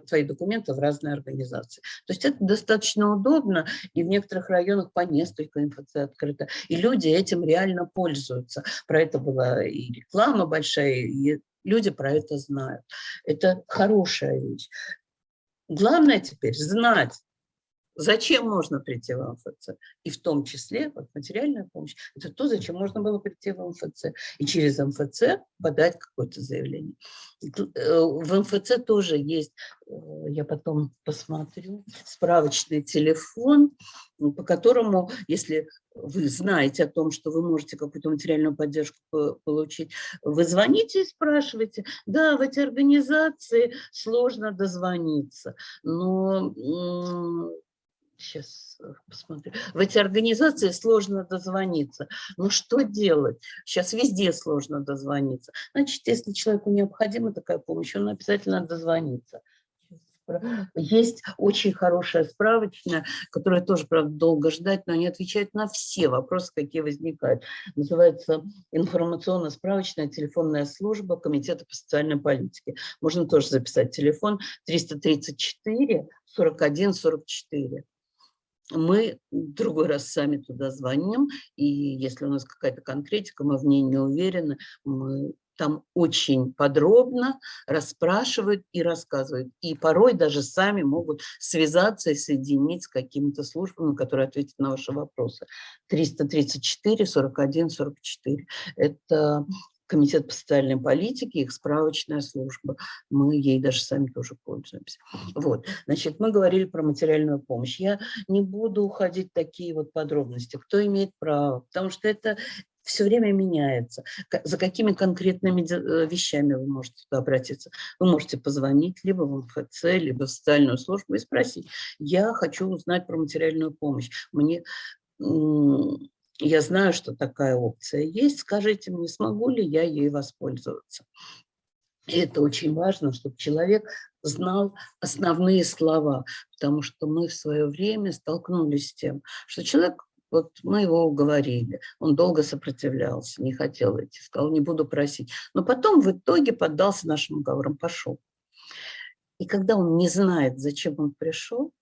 твои документы в разные организации. То есть это достаточно удобно, и в некоторых районах по несколько МФЦ открыто, и люди этим реально пользуются. Про это была и реклама большая, и люди про это знают. Это хорошая вещь. Главное теперь знать, Зачем можно прийти в МФЦ? И в том числе вот, материальная помощь. Это то, зачем можно было прийти в МФЦ. И через МФЦ подать какое-то заявление. Э, в МФЦ тоже есть, э, я потом посмотрю, справочный телефон, по которому, если вы знаете о том, что вы можете какую-то материальную поддержку получить, вы звоните и спрашиваете. Да, в эти организации сложно дозвониться, но сейчас э, посмотрю. В эти организации сложно дозвониться. Но что делать? Сейчас везде сложно дозвониться. Значит, если человеку необходима такая помощь, он обязательно дозвонится. Есть очень хорошая справочная, которая тоже, правда, долго ждать, но они отвечают на все вопросы, какие возникают. Называется информационно-справочная телефонная служба Комитета по социальной политике. Можно тоже записать телефон 334 41 44 мы другой раз сами туда звоним, и если у нас какая-то конкретика, мы в ней не уверены, мы там очень подробно расспрашивают и рассказывают. И порой даже сами могут связаться и соединить с какими-то службами, которые ответят на ваши вопросы. 334 41 44. Это Комитет по социальной политике, их справочная служба. Мы ей даже сами тоже пользуемся. Вот, значит, мы говорили про материальную помощь. Я не буду уходить в такие вот подробности, кто имеет право, потому что это все время меняется. За какими конкретными э, вещами вы можете туда обратиться? Вы можете позвонить либо в МФЦ, либо в социальную службу и спросить, я хочу узнать про материальную помощь. Мне я знаю, что такая опция есть, скажите мне, смогу ли я ей воспользоваться. И это очень важно, чтобы человек знал основные слова, потому что мы в свое время столкнулись с тем, что человек Вот мы его уговорили, он долго сопротивлялся, не хотел идти, сказал, не буду просить. Но потом в итоге поддался нашим уговорам, пошел. И когда он не знает, зачем он пришел,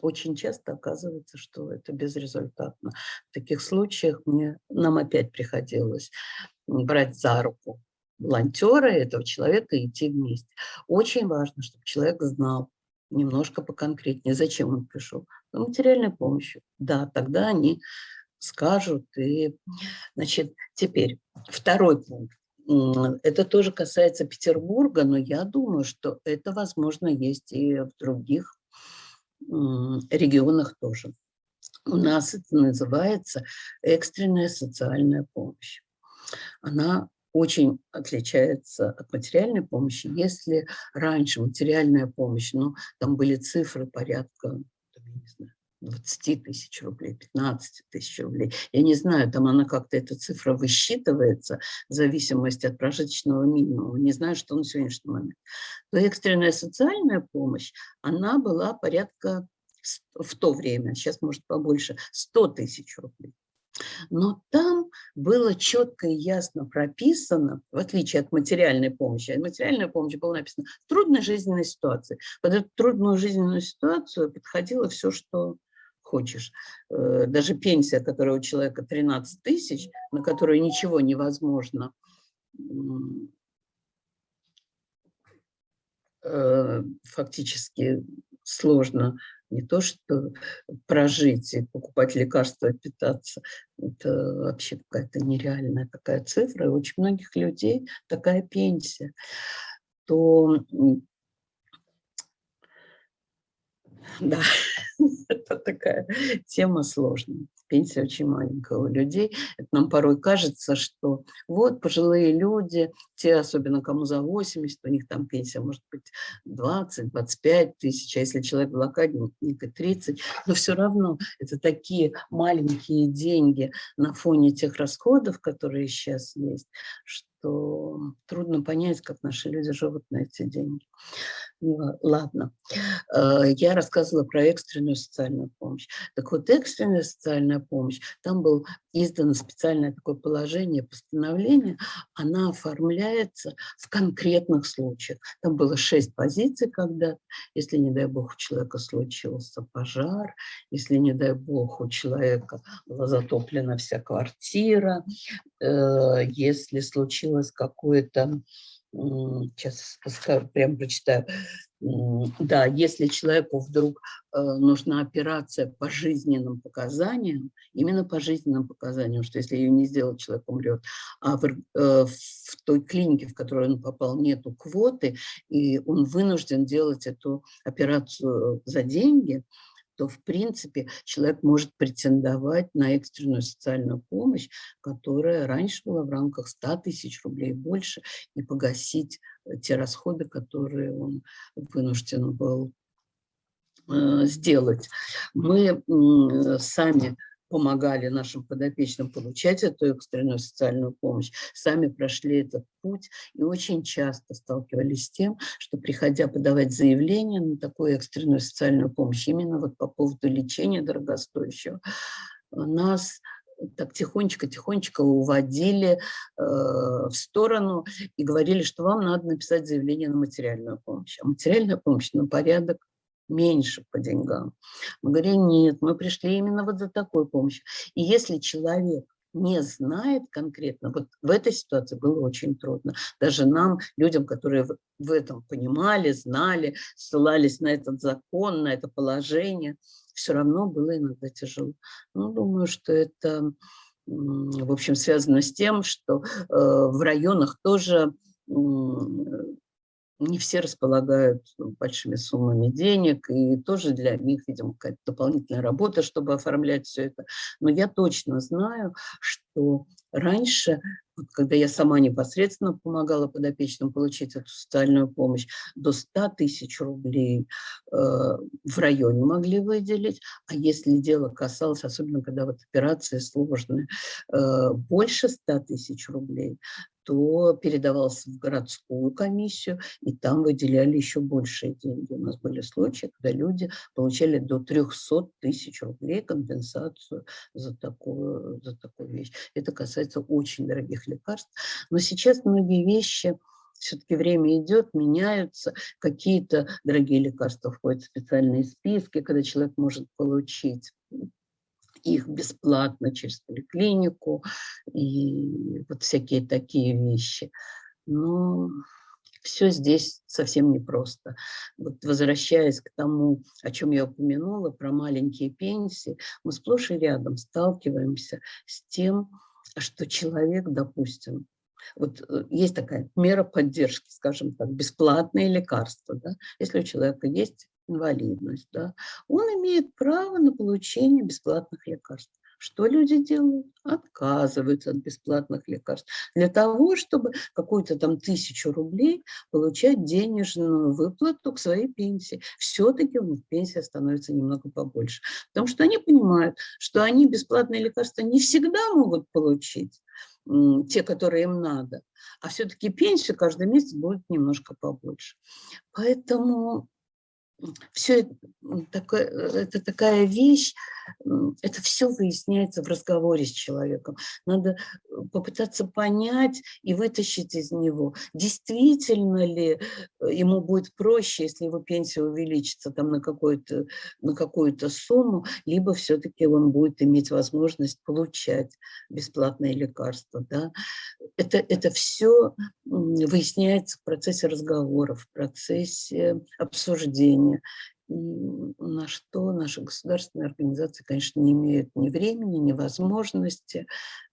очень часто оказывается, что это безрезультатно. В таких случаях мне, нам опять приходилось брать за руку волонтера этого человека и идти вместе. Очень важно, чтобы человек знал немножко поконкретнее, зачем он пришел. Ну, материальной помощью. Да, тогда они скажут. И, значит, теперь второй пункт. Это тоже касается Петербурга, но я думаю, что это, возможно, есть и в других регионах тоже. У нас это называется экстренная социальная помощь. Она очень отличается от материальной помощи. Если раньше материальная помощь, ну, там были цифры порядка, не знаю, 20 тысяч рублей, 15 тысяч рублей. Я не знаю, там она как-то, эта цифра высчитывается в зависимости от прожиточного минимума. Не знаю, что на сегодняшний момент. То экстренная социальная помощь, она была порядка в то время, сейчас может побольше, 100 тысяч рублей. Но там было четко и ясно прописано, в отличие от материальной помощи, материальная помощь была написана в трудной жизненной ситуации. Под эту трудную жизненную ситуацию подходило все, что хочешь. Э, даже пенсия, которая у человека 13 тысяч, на которую ничего невозможно э, фактически сложно не то что прожить и покупать лекарства, питаться. Это вообще какая-то нереальная такая цифра. И очень многих людей такая пенсия. То да, это такая тема сложная пенсия очень маленькая у людей. Это нам порой кажется, что вот пожилые люди, те, особенно кому за 80, у них там пенсия может быть 20-25 тысяч, а если человек блокадник, 30, но все равно это такие маленькие деньги на фоне тех расходов, которые сейчас есть, что трудно понять, как наши люди живут на эти деньги. Ладно, э, я рассказывала про экстренную социальную помощь. Так вот, экстренная социальная помощь, там было издано специальное такое положение, постановление, она оформляется в конкретных случаях. Там было шесть позиций, когда, если, не дай бог, у человека случился пожар, если, не дай бог, у человека была затоплена вся квартира, э, если случилось какое-то сейчас прям прочитаю. Да, если человеку вдруг э, нужна операция по жизненным показаниям, именно по жизненным показаниям, что если ее не сделать, человек умрет, а в, э, в той клинике, в которую он попал, нету квоты, и он вынужден делать эту операцию за деньги, то, в принципе, человек может претендовать на экстренную социальную помощь, которая раньше была в рамках 100 тысяч рублей больше, и погасить э, те расходы, которые он вынужден был э, сделать. Мы сами помогали нашим подопечным получать эту экстренную социальную помощь, сами прошли этот путь и очень часто сталкивались с тем, что приходя подавать заявление на такую экстренную социальную помощь, именно вот по поводу лечения дорогостоящего, нас так тихонечко-тихонечко уводили э, в сторону и говорили, что вам надо написать заявление на материальную помощь. А материальная помощь на порядок меньше по деньгам. Мы говорим, нет, мы пришли именно вот за такой помощью. И если человек не знает конкретно, вот в этой ситуации было очень трудно. Даже нам, людям, которые в этом понимали, знали, ссылались на этот закон, на это положение, все равно было иногда тяжело. Ну, думаю, что это, в общем, связано с тем, что э, в районах тоже не все располагают большими суммами денег, и тоже для них, видимо, какая-то дополнительная работа, чтобы оформлять все это. Но я точно знаю, что раньше, вот когда я сама непосредственно помогала подопечным получить эту социальную помощь, до 100 тысяч рублей э, в районе могли выделить, а если дело касалось, особенно когда вот операции сложные, э, больше 100 тысяч рублей, то передавался в городскую комиссию, и там выделяли еще большие деньги. У нас были случаи, когда люди получали до 300 тысяч рублей компенсацию за такую, за такую вещь. Это касается очень дорогих лекарств. Но сейчас многие вещи все-таки время идет, меняются, какие-то дорогие лекарства входят в специальные списки, когда человек может получить их бесплатно через поликлинику и вот всякие такие вещи. Но все здесь совсем непросто. Вот возвращаясь к тому, о чем я упомянула, про маленькие пенсии, мы сплошь и рядом сталкиваемся с тем, что человек, допустим, вот э, есть такая мера поддержки, скажем так, бесплатные лекарства. Да? Если у человека есть инвалидность, да, он имеет право на получение бесплатных лекарств. Что люди делают? Отказываются от бесплатных лекарств. Для того, чтобы какую-то там тысячу рублей получать денежную выплату к своей пенсии. Все-таки у них пенсия становится немного побольше. Потому что они понимают, что они бесплатные лекарства не всегда могут получить те, которые им надо. А все-таки пенсия каждый месяц будет немножко побольше. Поэтому все такое, это такая вещь, это все выясняется в разговоре с человеком. Надо э, попытаться понять и вытащить из него, действительно ли э, ему будет проще, если его пенсия увеличится там на какую-то на какую-то сумму, либо все-таки он будет иметь возможность получать бесплатные лекарства. Да? Это, это все выясняется в процессе разговоров, в процессе И на что наши государственные организации, конечно, не имеют ни времени, ни возможности.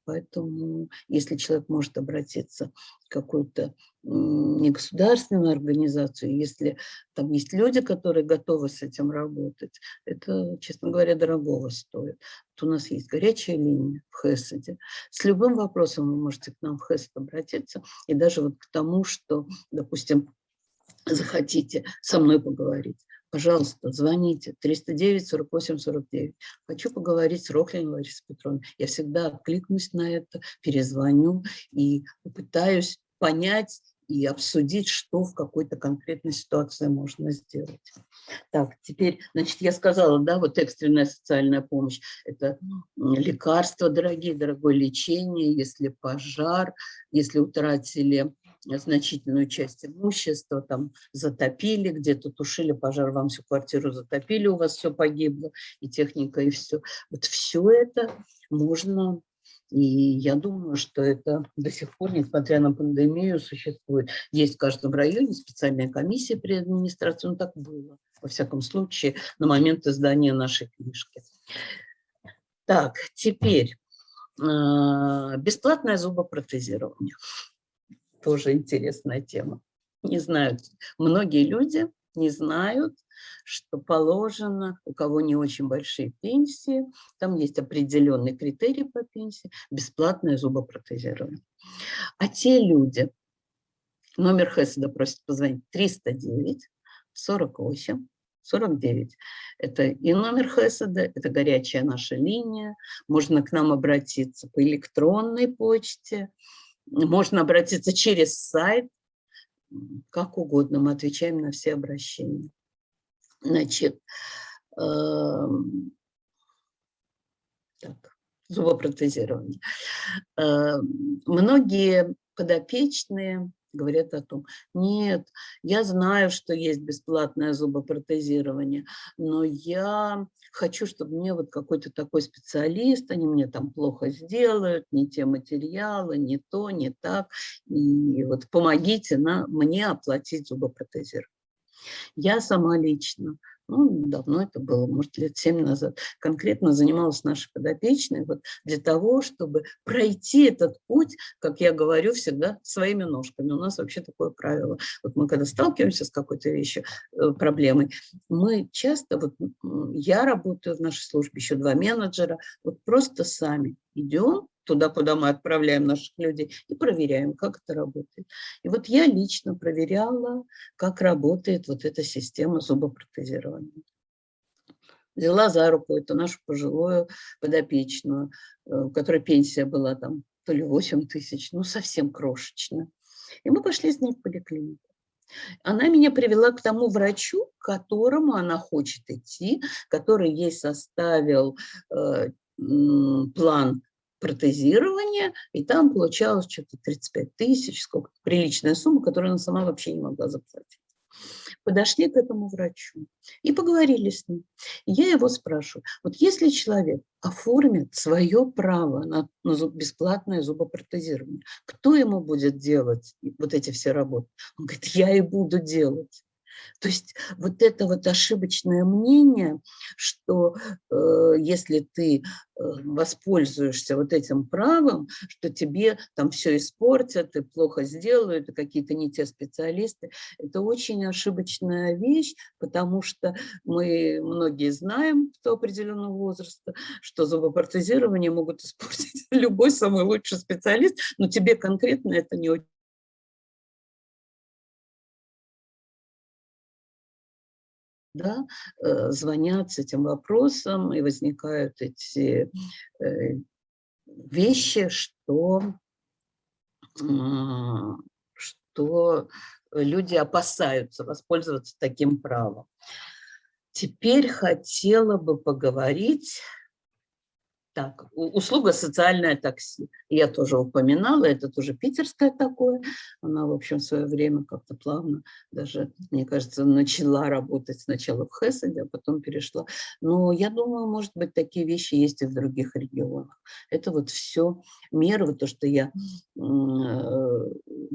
Поэтому, если человек может обратиться в какую-то негосударственную организацию, если там есть люди, которые готовы с этим работать, это, честно говоря, дорогого стоит. Вот у нас есть горячая линия в ХЭСэде. С любым вопросом вы можете к нам в ХЭСэд обратиться, и даже вот к тому, что, допустим, захотите со мной поговорить пожалуйста, звоните 309 48 49. Хочу поговорить с Рохлиной Ларисой Петровной. Я всегда откликнусь на это, перезвоню и попытаюсь понять и обсудить, что в какой-то конкретной ситуации можно сделать. Так, теперь, значит, я сказала, да, вот экстренная социальная помощь – это лекарства дорогие, дорогое лечение, если пожар, если утратили значительную часть имущества, там затопили, где-то тушили пожар, вам всю квартиру затопили, у вас все погибло, и техника, и все. Вот все это можно, и я думаю, что это до сих пор, несмотря на пандемию, существует. Есть в каждом районе специальная комиссия при администрации, ну так было, во всяком случае, на момент издания нашей книжки. Так, теперь а, бесплатное зубопротезирование тоже интересная тема. Не знают, многие люди не знают, что положено, у кого не очень большие пенсии, там есть определенный критерий по пенсии, бесплатное зубопротезирование. А те люди, номер Хеседа просит позвонить 309 48 49. Это и номер Хеседа, это горячая наша линия. Можно к нам обратиться по электронной почте, можно обратиться через сайт, как угодно, мы отвечаем на все обращения. Значит, э, так, зубопротезирование. Э, многие подопечные говорят о том, нет, я знаю, что есть бесплатное зубопротезирование, но я хочу, чтобы мне вот какой-то такой специалист, они мне там плохо сделают, не те материалы, не то, не так, и вот помогите на, мне оплатить зубопротезирование. Я сама лично ну, давно это было, может, лет семь назад, конкретно занималась нашей подопечной вот для того, чтобы пройти этот путь, как я говорю всегда, своими ножками. У нас вообще такое правило. Вот мы когда сталкиваемся с какой-то вещью, э, проблемой, мы часто, вот я работаю в нашей службе, еще два менеджера, вот просто сами идем туда, куда мы отправляем наших людей, и проверяем, как это работает. И вот я лично проверяла, как работает вот эта система зубопротезирования. Взяла за руку эту нашу пожилую подопечную, э, у которой пенсия была там то ли 8 тысяч, ну совсем крошечно. И мы пошли с ней в поликлинику. Она меня привела к тому врачу, к которому она хочет идти, который ей составил э, план протезирования, и там получалось что-то 35 тысяч, сколько приличная сумма, которую она сама вообще не могла заплатить подошли к этому врачу и поговорили с ним. я его спрашиваю, вот если человек оформит свое право на, на бесплатное зубопротезирование, кто ему будет делать вот эти все работы? Он говорит, я и буду делать. То есть вот это вот ошибочное мнение, что э, если ты э, воспользуешься вот этим правом, что тебе там все испортят и плохо сделают, и какие-то не те специалисты, это очень ошибочная вещь, потому что мы многие знаем до определенного возраста, что зубопротезирование могут испортить любой самый лучший специалист, но тебе конкретно это не очень да, э, звонят с этим вопросом, и возникают эти э, вещи, что, что люди опасаются воспользоваться таким правом. Теперь хотела бы поговорить так, услуга социальное такси. Я тоже упоминала, это тоже питерское такое. Она, в общем, в свое время как-то плавно даже, мне кажется, начала работать сначала в Хесседе, а потом перешла. Но я думаю, может быть, такие вещи есть и в других регионах. Это вот все меры, то, что я, э,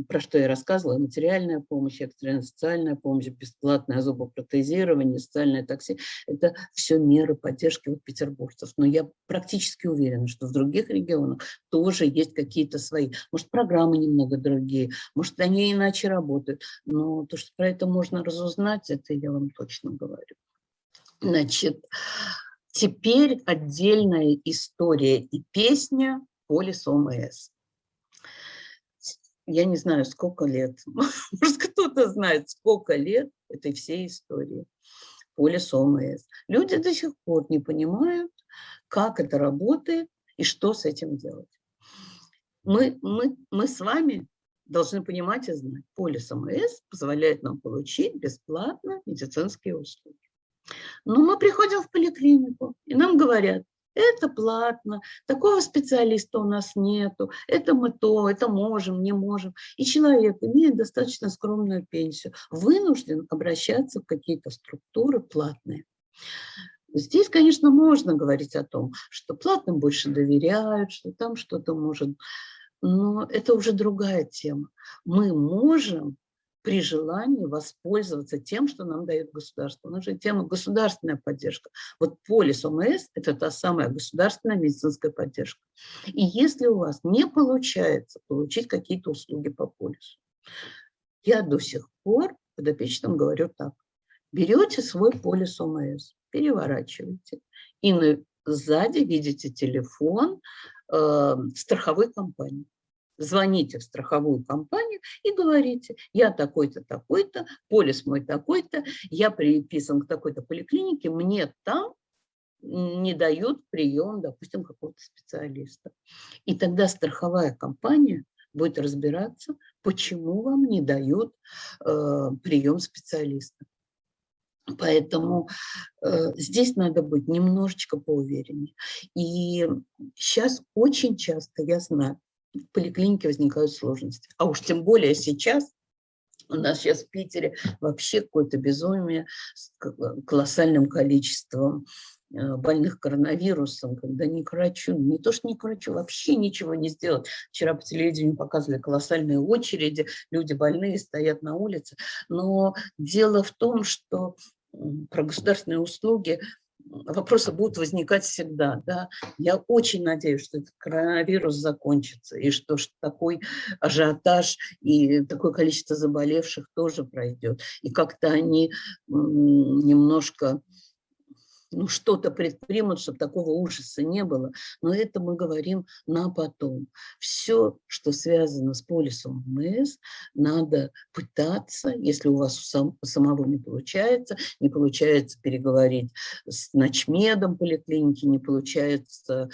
про что я рассказывала, материальная помощь, экстренная социальная помощь, бесплатное зубопротезирование, социальное такси, это все меры поддержки вот петербуржцев. Но я практически практически уверена, что в других регионах тоже есть какие-то свои. Может, программы немного другие, может, они иначе работают. Но то, что про это можно разузнать, это я вам точно говорю. Значит, теперь отдельная история и песня «Полис ОМС». Я не знаю, сколько лет, может, кто-то знает, сколько лет этой всей истории полис ОМС. Люди до сих пор не понимают, как это работает и что с этим делать. Мы, мы, мы с вами должны понимать и знать, полис ОМС позволяет нам получить бесплатно медицинские услуги. Но мы приходим в поликлинику, и нам говорят, это платно, такого специалиста у нас нету, это мы то, это можем, не можем. И человек, имеет достаточно скромную пенсию, вынужден обращаться в какие-то структуры платные. Здесь, конечно, можно говорить о том, что платным больше доверяют, что там что-то может, но это уже другая тема. Мы можем при желании воспользоваться тем, что нам дает государство. У нас же тема государственная поддержка. Вот полис ОМС – это та самая государственная медицинская поддержка. И если у вас не получается получить какие-то услуги по полису, я до сих пор подопечным говорю так. Берете свой полис ОМС, переворачиваете. И на, сзади видите телефон э, страховой компании. Звоните в страховую компанию и говорите, я такой-то, такой-то, полис мой такой-то, я приписан к такой-то поликлинике, мне там не дают прием, допустим, какого-то специалиста. И тогда страховая компания будет разбираться, почему вам не дают э, прием специалиста. Поэтому э, здесь надо быть немножечко поувереннее. И сейчас очень часто, я знаю, в поликлинике возникают сложности. А уж тем более сейчас, у нас сейчас в Питере вообще какое-то безумие с колоссальным количеством э, больных коронавирусом, когда ни к врачу, не то что ни к врачу, вообще ничего не сделать. Вчера по телевидению показывали колоссальные очереди, люди больные стоят на улице. Но дело в том, что про государственные услуги вопросы будут возникать всегда. Да? Я очень надеюсь, что этот коронавирус закончится, и что такой ажиотаж и такое количество заболевших тоже пройдет. И как-то они немножко ну, что-то предпримут, чтобы такого ужаса не было. Но это мы говорим на потом. Все, что связано с полисом МС, надо пытаться, если у вас сам, самого не получается, не получается переговорить с ночмедом поликлиники, не получается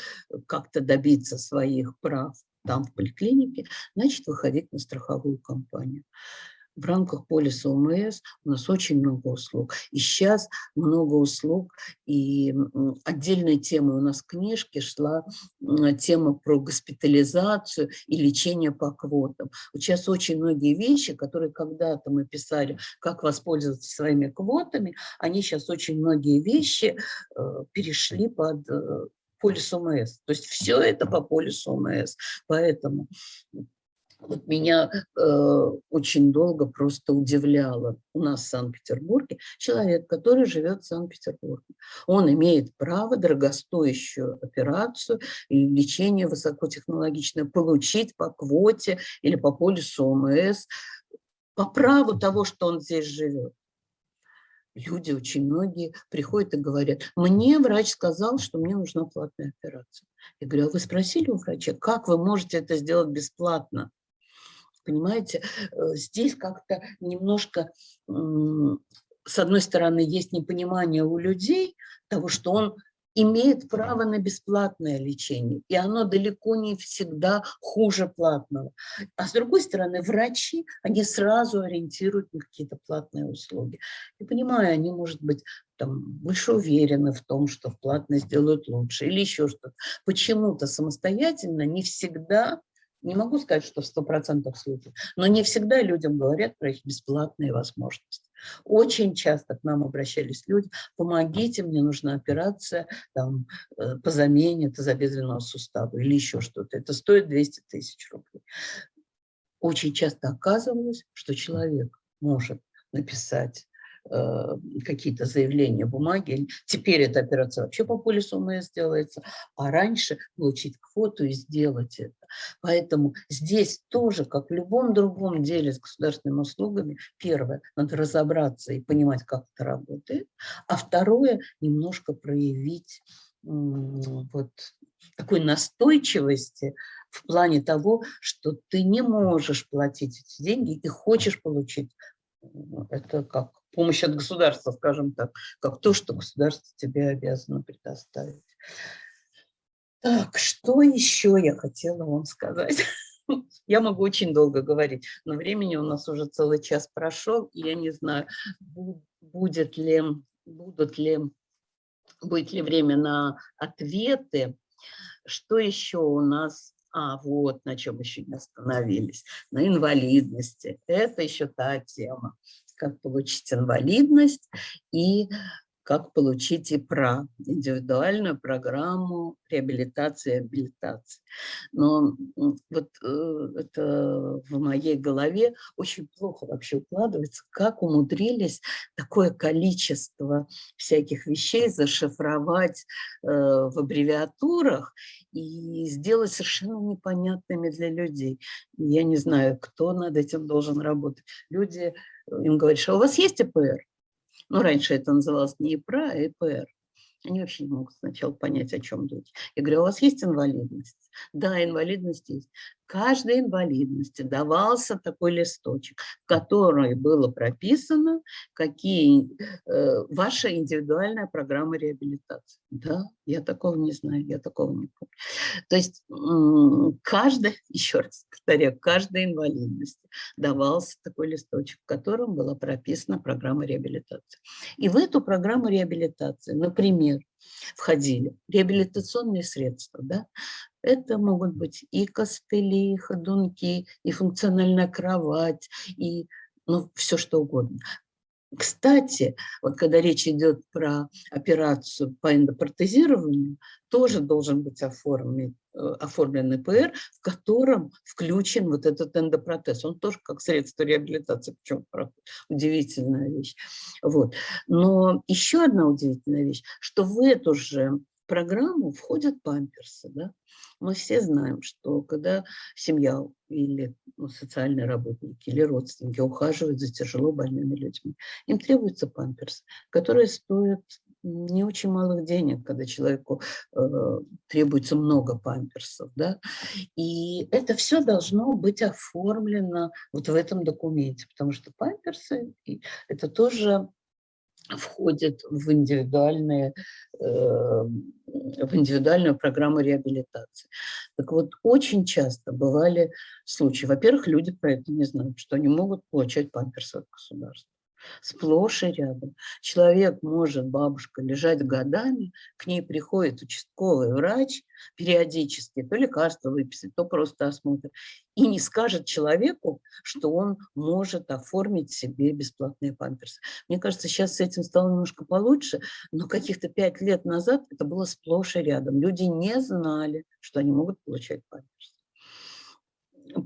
как-то добиться своих прав там, в поликлинике, значит, выходить на страховую компанию в рамках полиса ОМС у нас очень много услуг. И сейчас много услуг, и отдельной темой у нас в книжке шла тема про госпитализацию и лечение по квотам. Вот сейчас очень многие вещи, которые когда-то мы писали, как воспользоваться своими квотами, они сейчас очень многие вещи э, перешли под э, полис ОМС. То есть все это по полису ОМС. Поэтому вот меня э, очень долго просто удивляло у нас в Санкт-Петербурге человек, который живет в Санкт-Петербурге. Он имеет право дорогостоящую операцию или лечение высокотехнологичное получить по квоте или по полису ОМС по праву того, что он здесь живет. Люди, очень многие приходят и говорят, мне врач сказал, что мне нужна платная операция. Я говорю, а вы спросили у врача, как вы можете это сделать бесплатно? Понимаете, э, здесь как-то немножко, с одной стороны, есть непонимание у людей того, что он имеет право на бесплатное лечение, и оно далеко не всегда хуже платного. А с другой стороны, врачи, они сразу ориентируют на какие-то платные услуги. И понимаю, они, может быть, там, больше уверены в том, что в платное сделают лучше или еще что-то. Почему-то самостоятельно не всегда не могу сказать, что в 100% случаев, но не всегда людям говорят про их бесплатные возможности. Очень часто к нам обращались люди, помогите, мне нужна операция там, э, по замене тазобедренного сустава или еще что-то. Это стоит 200 тысяч рублей. Очень часто оказывалось, что человек может написать какие-то заявления, бумаги. Теперь эта операция вообще по полису МС делается, а раньше получить квоту и сделать это. Поэтому здесь тоже, как в любом другом деле с государственными услугами, первое, надо разобраться и понимать, как это работает, а второе, немножко проявить вот такой настойчивости в плане того, что ты не можешь платить эти деньги и хочешь получить. Это как помощь от государства, скажем так, как то, что государство тебе обязано предоставить. Так, что еще я хотела вам сказать? Я могу очень долго говорить, но времени у нас уже целый час прошел, и я не знаю, будет ли, будут ли, будет ли время на ответы. Что еще у нас? А, вот на чем еще не остановились. На инвалидности. Это еще та тема как получить инвалидность и как получить ИПРА, индивидуальную программу реабилитации и абилитации. Но вот э, это в моей голове очень плохо вообще укладывается, как умудрились такое количество всяких вещей зашифровать э, в аббревиатурах и сделать совершенно непонятными для людей. Я не знаю, кто над этим должен работать. Люди им говоришь, а у вас есть ЭПР? Ну, раньше это называлось не ИПРА, а ЭПР. Они вообще не могут сначала понять, о чем речь. Я говорю, «А у вас есть инвалидность? Да, инвалидность есть. Каждой инвалидности давался такой листочек, в котором было прописано, какие э, ваша индивидуальная программа реабилитации. Да, я такого не знаю, я такого не помню. То есть каждая, еще раз повторяю, каждой инвалидности давался такой листочек, в котором была прописана программа реабилитации. И в эту программу реабилитации, например, входили реабилитационные средства, да, это могут быть и костыли, и ходунки, и функциональная кровать, и ну, все что угодно. Кстати, вот когда речь идет про операцию по эндопротезированию, тоже должен быть оформлен, э, оформлен ИПР, в котором включен вот этот эндопротез. Он тоже как средство реабилитации, причем удивительная вещь. Вот. Но еще одна удивительная вещь, что в эту же программу входят памперсы. Да? Мы все знаем, что когда семья или ну, социальные работники или родственники ухаживают за тяжело больными людьми, им требуется памперс, которые стоят не очень малых денег, когда человеку э, требуется много памперсов. Да? И это все должно быть оформлено вот в этом документе, потому что памперсы – это тоже входит в, индивидуальные, э, в индивидуальную программу реабилитации. Так вот, очень часто бывали случаи. Во-первых, люди про это не знают, что они могут получать памперсы от государства сплошь и рядом. Человек может, бабушка, лежать годами, к ней приходит участковый врач периодически, то лекарство выписать, то просто осмотр, и не скажет человеку, что он может оформить себе бесплатные памперсы. Мне кажется, сейчас с этим стало немножко получше, но каких-то пять лет назад это было сплошь и рядом. Люди не знали, что они могут получать памперсы.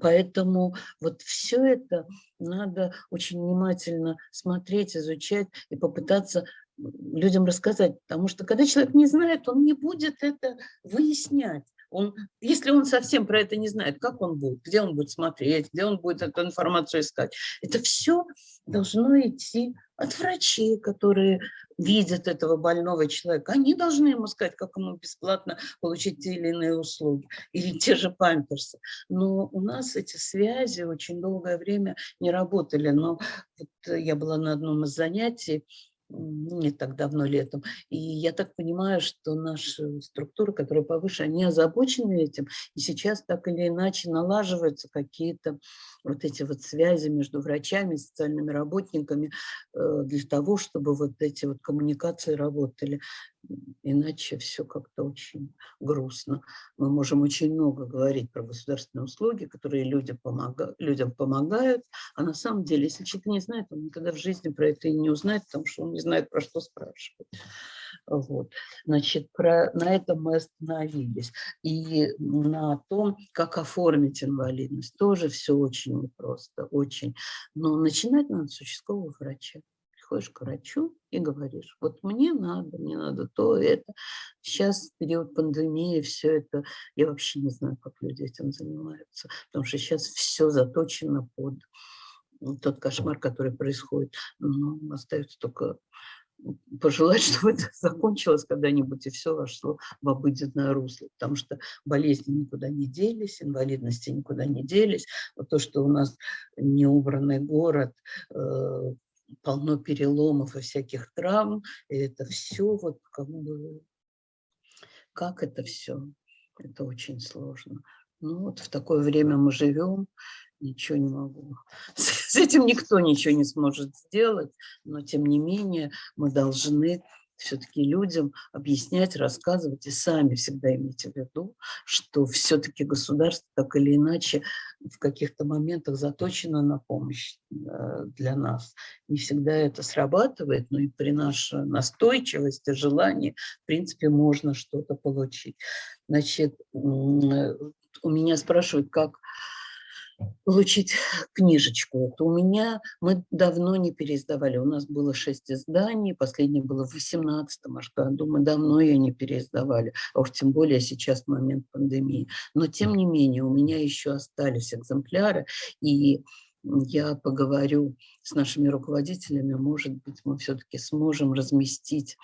Поэтому вот все это надо очень внимательно смотреть, изучать и попытаться людям рассказать. Потому что когда человек не знает, он не будет это выяснять. Он, если он совсем про это не знает, как он будет, где он будет смотреть, где он будет эту информацию искать, это все должно идти от врачей, которые видят этого больного человека. Они должны ему сказать, как ему бесплатно получить те или иные услуги, или те же памперсы. Но у нас эти связи очень долгое время не работали. Но вот я была на одном из занятий, не так давно летом. И я так понимаю, что наши структуры, которые повыше, они озабочены этим. И сейчас так или иначе налаживаются какие-то вот эти вот связи между врачами, социальными работниками э, для того, чтобы вот эти вот коммуникации работали. Иначе все как-то очень грустно. Мы можем очень много говорить про государственные услуги, которые люди помога... людям помогают, а на самом деле, если человек не знает, он никогда в жизни про это и не узнает, потому что он не знает, про что спрашивать. Вот. Значит, про, на этом мы остановились. И на том, как оформить инвалидность, тоже все очень непросто, очень. Но начинать надо с участкового врача. Приходишь к врачу и говоришь, вот мне надо, мне надо то, это. Сейчас, период пандемии, все это, я вообще не знаю, как люди этим занимаются, потому что сейчас все заточено под тот кошмар, который происходит. Но остается только пожелать, чтобы это закончилось когда-нибудь и все вошло в обыденное русло, потому что болезни никуда не делись, инвалидности никуда не делись. Вот то, что у нас неубранный город, э, полно переломов и всяких травм, и это все вот как бы, как это все, это очень сложно. Ну вот в такое время мы живем, ничего не могу. С этим никто ничего не сможет сделать, но тем не менее мы должны все-таки людям объяснять, рассказывать и сами всегда имейте в виду, что все-таки государство так или иначе в каких-то моментах заточено на помощь э, для нас. Не всегда это срабатывает, но и при нашей настойчивости, желании, в принципе, можно что-то получить. Значит, у меня спрашивают, как получить книжечку. Это у меня, мы давно не переиздавали, у нас было шесть изданий, последнее было в 18 аж году, мы давно ее не переиздавали, а уж тем более сейчас момент пандемии. Но тем не менее у меня еще остались экземпляры, и я поговорю с нашими руководителями, может быть, мы все-таки сможем разместить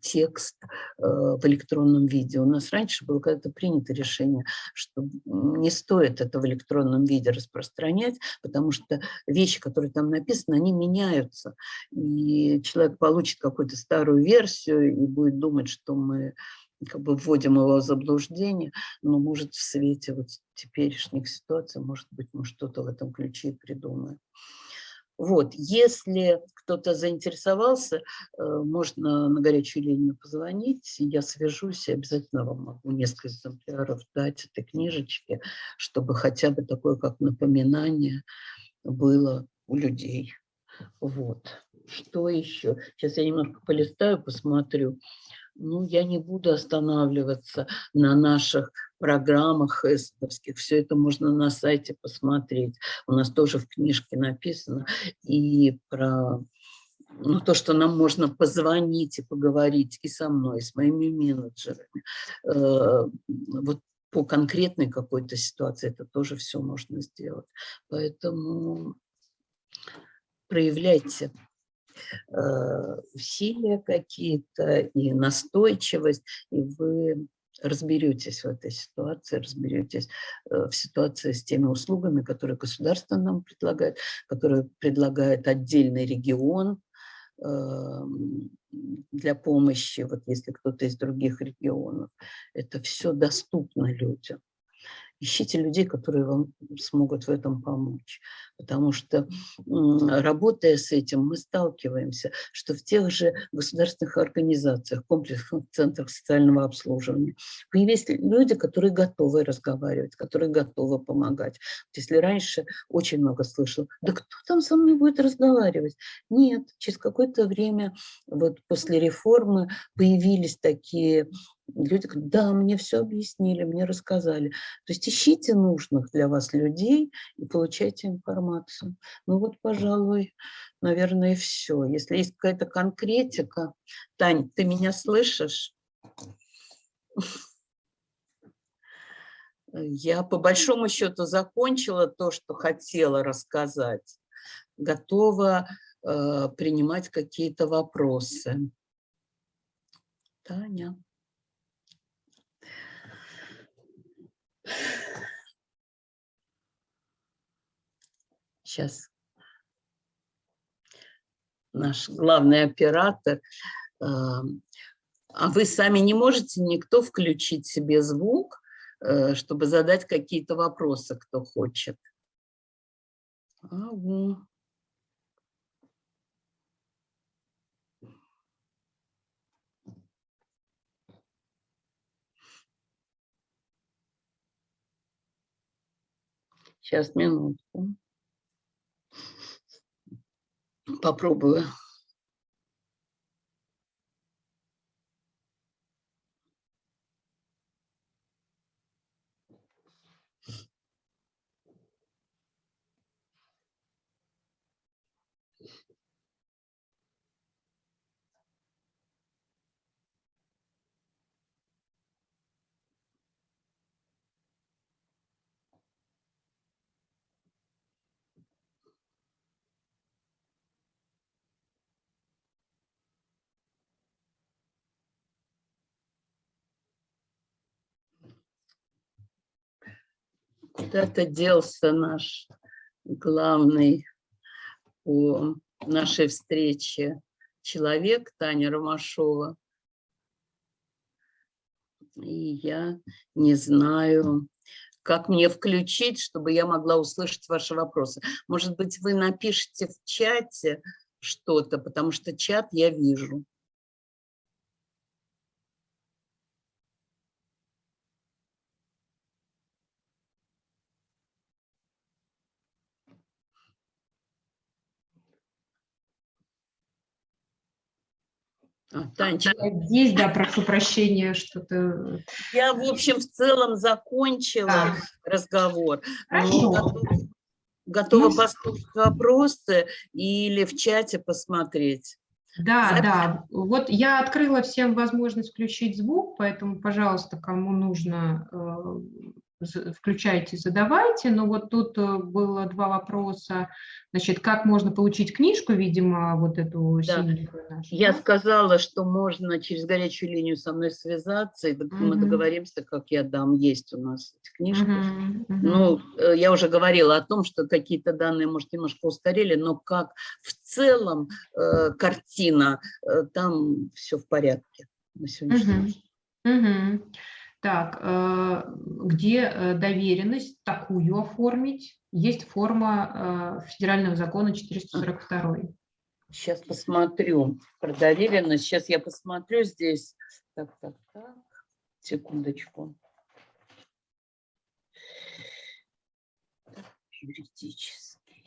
текст э, в электронном виде. У нас раньше было когда-то принято решение, что не стоит это в электронном виде распространять, потому что вещи, которые там написаны, они меняются. И человек получит какую-то старую версию и будет думать, что мы как бы вводим его в заблуждение, но может в свете вот теперешних ситуаций, может быть, мы что-то в этом ключе придумаем. Вот, если кто-то заинтересовался, э, можно на горячую линию позвонить, я свяжусь и обязательно вам могу несколько экземпляров дать этой книжечки, чтобы хотя бы такое, как напоминание, было у людей. Вот. Что еще? Сейчас я немножко полистаю, посмотрю ну, я не буду останавливаться на наших программах эстовских. Все это можно на сайте посмотреть. У нас тоже в книжке написано. И про ну, то, что нам можно позвонить и поговорить и со мной, и с моими менеджерами. Э, вот по конкретной какой-то ситуации это тоже все можно сделать. Поэтому проявляйте усилия какие-то и настойчивость, и вы разберетесь в этой ситуации, разберетесь э, в ситуации с теми услугами, которые государство нам предлагает, которые предлагает отдельный регион, эм, для помощи, вот если кто-то из других регионов. Это все доступно людям. Ищите людей, которые вам смогут в этом помочь. Потому что, работая с этим, мы сталкиваемся, что в тех же государственных организациях, комплексных центрах социального обслуживания появились люди, которые готовы разговаривать, которые готовы помогать. Если раньше очень много слышал, да кто там со мной будет разговаривать? Нет, через какое-то время, вот после реформы, появились такие Люди говорят, да, мне все объяснили, мне рассказали. То есть ищите нужных для вас людей и получайте информацию. Ну вот, пожалуй, наверное, все. Если есть какая-то конкретика. Тань, ты меня слышишь? Я по большому счету закончила то, что хотела рассказать. Готова э, принимать какие-то вопросы. Таня. Сейчас наш главный оператор. А вы сами не можете никто включить себе звук, э, чтобы задать какие-то вопросы, кто хочет. Ага. Сейчас, минутку. Попробую. Куда-то делся наш главный по нашей встрече человек, Таня Ромашова. И я не знаю, как мне включить, чтобы я могла услышать ваши вопросы. Может быть, вы напишите в чате что-то, потому что чат я вижу. Танечка. Здесь, да, прошу прощения, что-то... Я, в общем, в целом закончила а. разговор. Хорошо. Готова, готова ну, послушать вопросы или в чате посмотреть. Да, Запись. да. Вот я открыла всем возможность включить звук, поэтому, пожалуйста, кому нужно, э, включайте, задавайте. Но вот тут э, было два вопроса. Значит, как можно получить книжку, видимо, вот эту да. нашу? Я сказала, что можно через горячую линию со мной связаться, и угу. мы договоримся, как я дам. Есть у нас эти книжки. Угу. Ну, э, я уже говорила о том, что какие-то данные, может, немножко устарели, но как в целом э, картина, э, там все в порядке на сегодняшний угу. Угу. Так, э, где э, доверенность такую оформить? Есть форма э, федерального закона 442. Сейчас посмотрю про доверенность. Сейчас я посмотрю здесь. Так, так, так. Секундочку. Юридический.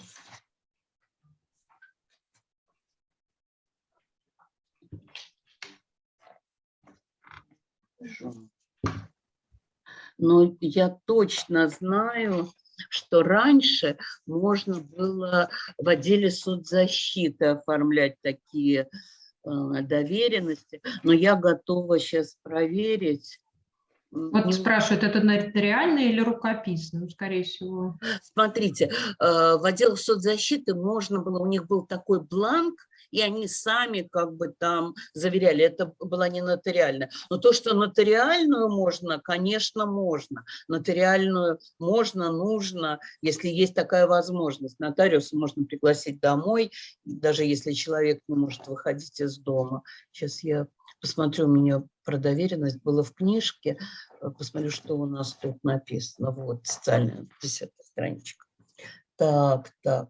Жен но я точно знаю, что раньше можно было в отделе соцзащиты оформлять такие э, доверенности, но я готова сейчас проверить. Вот спрашивают, это нотариально или рукописно? Ну, скорее всего. Смотрите, э, в отделах соцзащиты можно было, у них был такой бланк, и они сами как бы там заверяли, это была не нотариальная. Но то, что нотариальную можно, конечно, можно. Нотариальную можно, нужно, если есть такая возможность. Нотариуса можно пригласить домой, даже если человек не может выходить из дома. Сейчас я посмотрю, у меня про доверенность было в книжке, посмотрю, что у нас тут написано. Вот, социальная, десятая страничка. Так, так.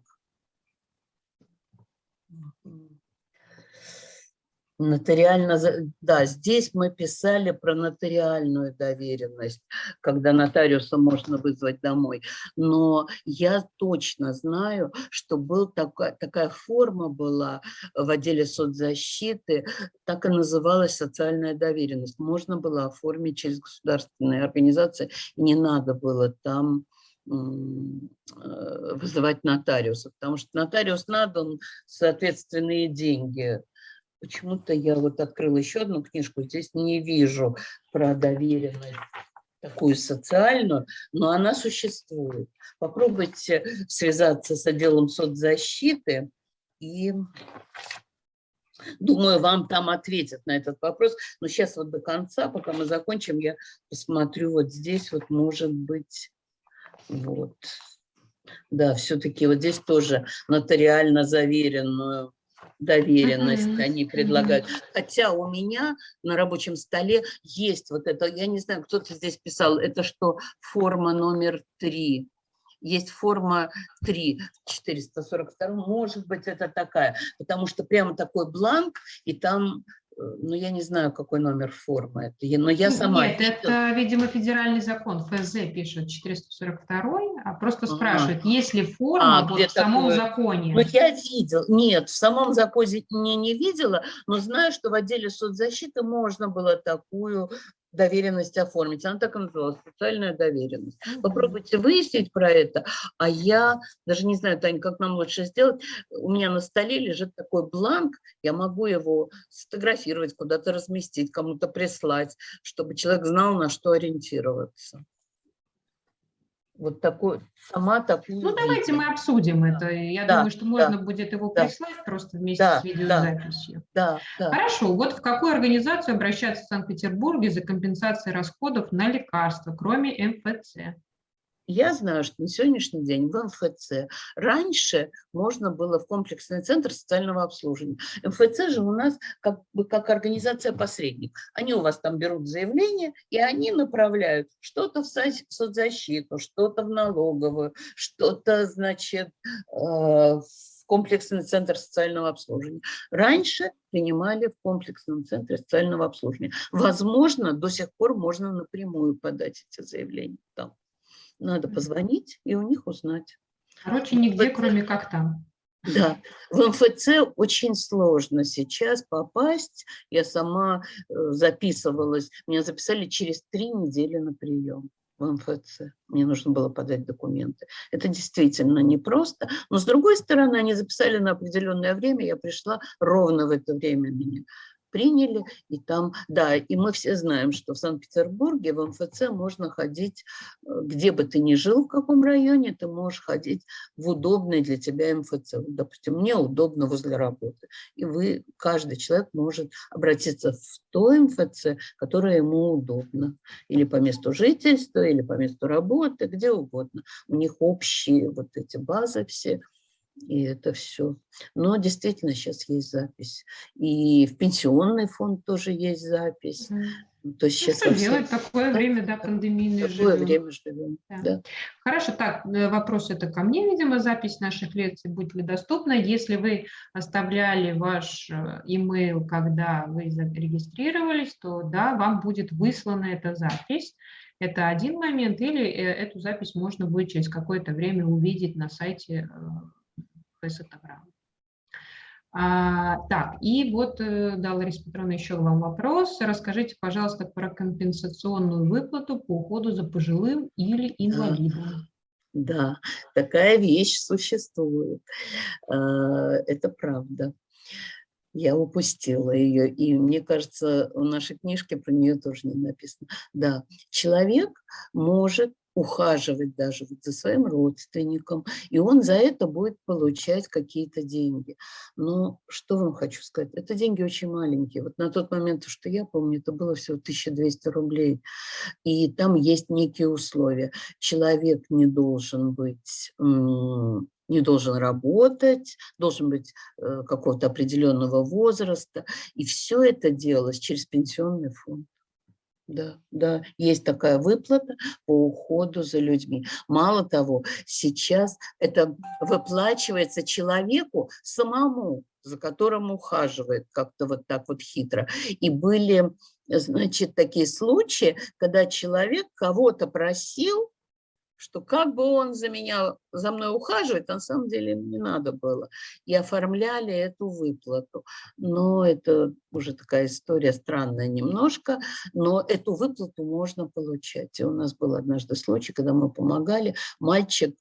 Нотариально, да, здесь мы писали про нотариальную доверенность, когда нотариуса можно вызвать домой. Но я точно знаю, что был такая, такая форма была в отделе соцзащиты, так и называлась социальная доверенность. Можно было оформить через государственные организации, не надо было там вызывать нотариуса, потому что нотариус надо, он соответственные деньги Почему-то я вот открыла еще одну книжку, здесь не вижу про доверенность такую социальную, но она существует. Попробуйте связаться с отделом соцзащиты и Думаю, вам там ответят на этот вопрос. Но сейчас вот до конца, пока мы закончим, я посмотрю вот здесь, вот может быть, вот. Да, все-таки вот здесь тоже нотариально заверенную доверенность mm -hmm. они предлагают. Mm -hmm. Хотя у меня на рабочем столе есть вот это, я не знаю, кто-то здесь писал, это что, форма номер три. Есть форма 3, 442, может быть, это такая, потому что прямо такой бланк, и там ну, я не знаю, какой номер формы это, но я сама... Нет, это, видимо, федеральный закон, ФЗ пишет 442, а просто спрашивает, ага. есть ли форма а, вот в самом такое? законе? Ну, я видел, нет, в самом законе не, не видела, но знаю, что в отделе соцзащиты можно было такую доверенность оформить. Она так и называлась, социальная доверенность. Попробуйте выяснить про это. А я даже не знаю, Таня, как нам лучше сделать. У меня на столе лежит такой бланк, я могу его сфотографировать, куда-то разместить, кому-то прислать, чтобы человек знал, на что ориентироваться вот такой, сама такую. Ну, давайте мы обсудим да. это. Я да, думаю, что можно да, будет его да, прислать просто вместе да, с видеозаписью. Да, да. Хорошо. Вот в какую организацию обращаться в Санкт-Петербурге за компенсацией расходов на лекарства, кроме МФЦ? Я знаю, что на сегодняшний день в МФЦ раньше можно было в комплексный центр социального обслуживания. МФЦ же у нас как бы как организация-посредник. Они у вас там берут заявление, и они направляют что-то в соцзащиту, что-то в налоговую, что-то, значит, э, в комплексный центр социального обслуживания. Раньше принимали в комплексном центре социального обслуживания. Возможно, до сих пор можно напрямую подать эти заявления там. Надо позвонить и у них узнать. Короче, нигде, кроме как там. Да, в МФЦ очень сложно сейчас попасть. Я сама э, записывалась, меня записали через три недели на прием в МФЦ. Мне нужно было подать документы. Это действительно непросто. Но с другой стороны, они записали на определенное время, я пришла ровно в это время меня приняли, и там, да, и мы все знаем, что в Санкт-Петербурге в МФЦ можно ходить, э, где бы ты ни жил, в каком районе, ты можешь ходить в удобный для тебя МФЦ. Допустим, мне удобно возле работы. И вы, каждый человек может обратиться в то МФЦ, которое ему удобно. Или по месту жительства, или по месту работы, где угодно. У них общие вот эти базы все – и это все. Но действительно сейчас есть запись. И в пенсионный фонд тоже есть запись. Mm. То есть ну, сейчас что делать? Такое время, да, пандемийное Такое живем. время живем, да. да. Хорошо, так, э, вопрос это ко мне, видимо, запись наших лекций будет ли доступна. Если вы оставляли ваш э, email, когда вы зарегистрировались, то да, вам будет выслана эта запись. Это один момент, или э, эту запись можно будет через какое-то время увидеть на сайте высотограмм. А, так, и вот, э, да, Лариса Петровна, еще вам вопрос. Расскажите, пожалуйста, про компенсационную выплату по уходу за пожилым или инвалидом. Да, такая вещь существует. А, это правда. Я упустила ее, и мне кажется, в нашей книжке про нее тоже не написано. Да, человек может ухаживать даже вот за своим родственником, и он за это будет получать какие-то деньги. Но что вам хочу сказать, это деньги очень маленькие. Вот на тот момент, что я помню, это было всего 1200 рублей, и там есть некие условия. Человек не должен быть не должен работать, должен быть э, какого-то определенного возраста. И все это делалось через пенсионный фонд. Да, да, есть такая выплата по уходу за людьми. Мало того, сейчас это выплачивается человеку самому, за которым ухаживает как-то вот так вот хитро. И были, значит, такие случаи, когда человек кого-то просил, что как бы он за меня, за мной ухаживает, на самом деле не надо было. И оформляли эту выплату. Но это уже такая история странная немножко, но эту выплату можно получать. И у нас был однажды случай, когда мы помогали. Мальчик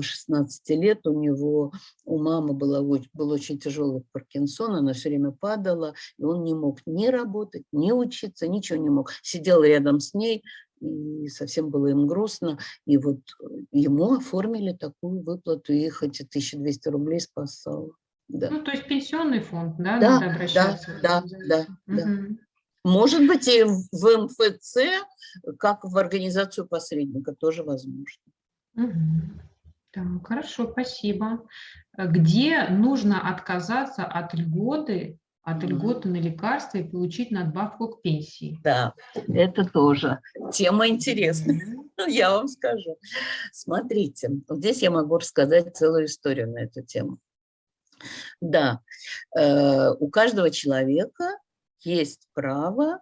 16 э, лет, у него, у мамы было, был очень тяжелый Паркинсон, она все время падала, и он не мог ни работать, ни учиться, ничего не мог. Сидел рядом с ней, и совсем было им грустно. И вот э, ему оформили такую выплату, и хоть 1200 рублей спасало. Да. Ну, то есть пенсионный фонд, да, да надо обращаться? Да, да, да, угу. да. Может быть, и в МФЦ, как в организацию посредника, тоже возможно. Угу. Так, хорошо, спасибо. Где нужно отказаться от льготы от льготы на лекарства и получить надбавку к пенсии. Да, это тоже тема интересная, я вам скажу. Смотрите, здесь я могу рассказать целую историю на эту тему. Да, э, у каждого человека есть право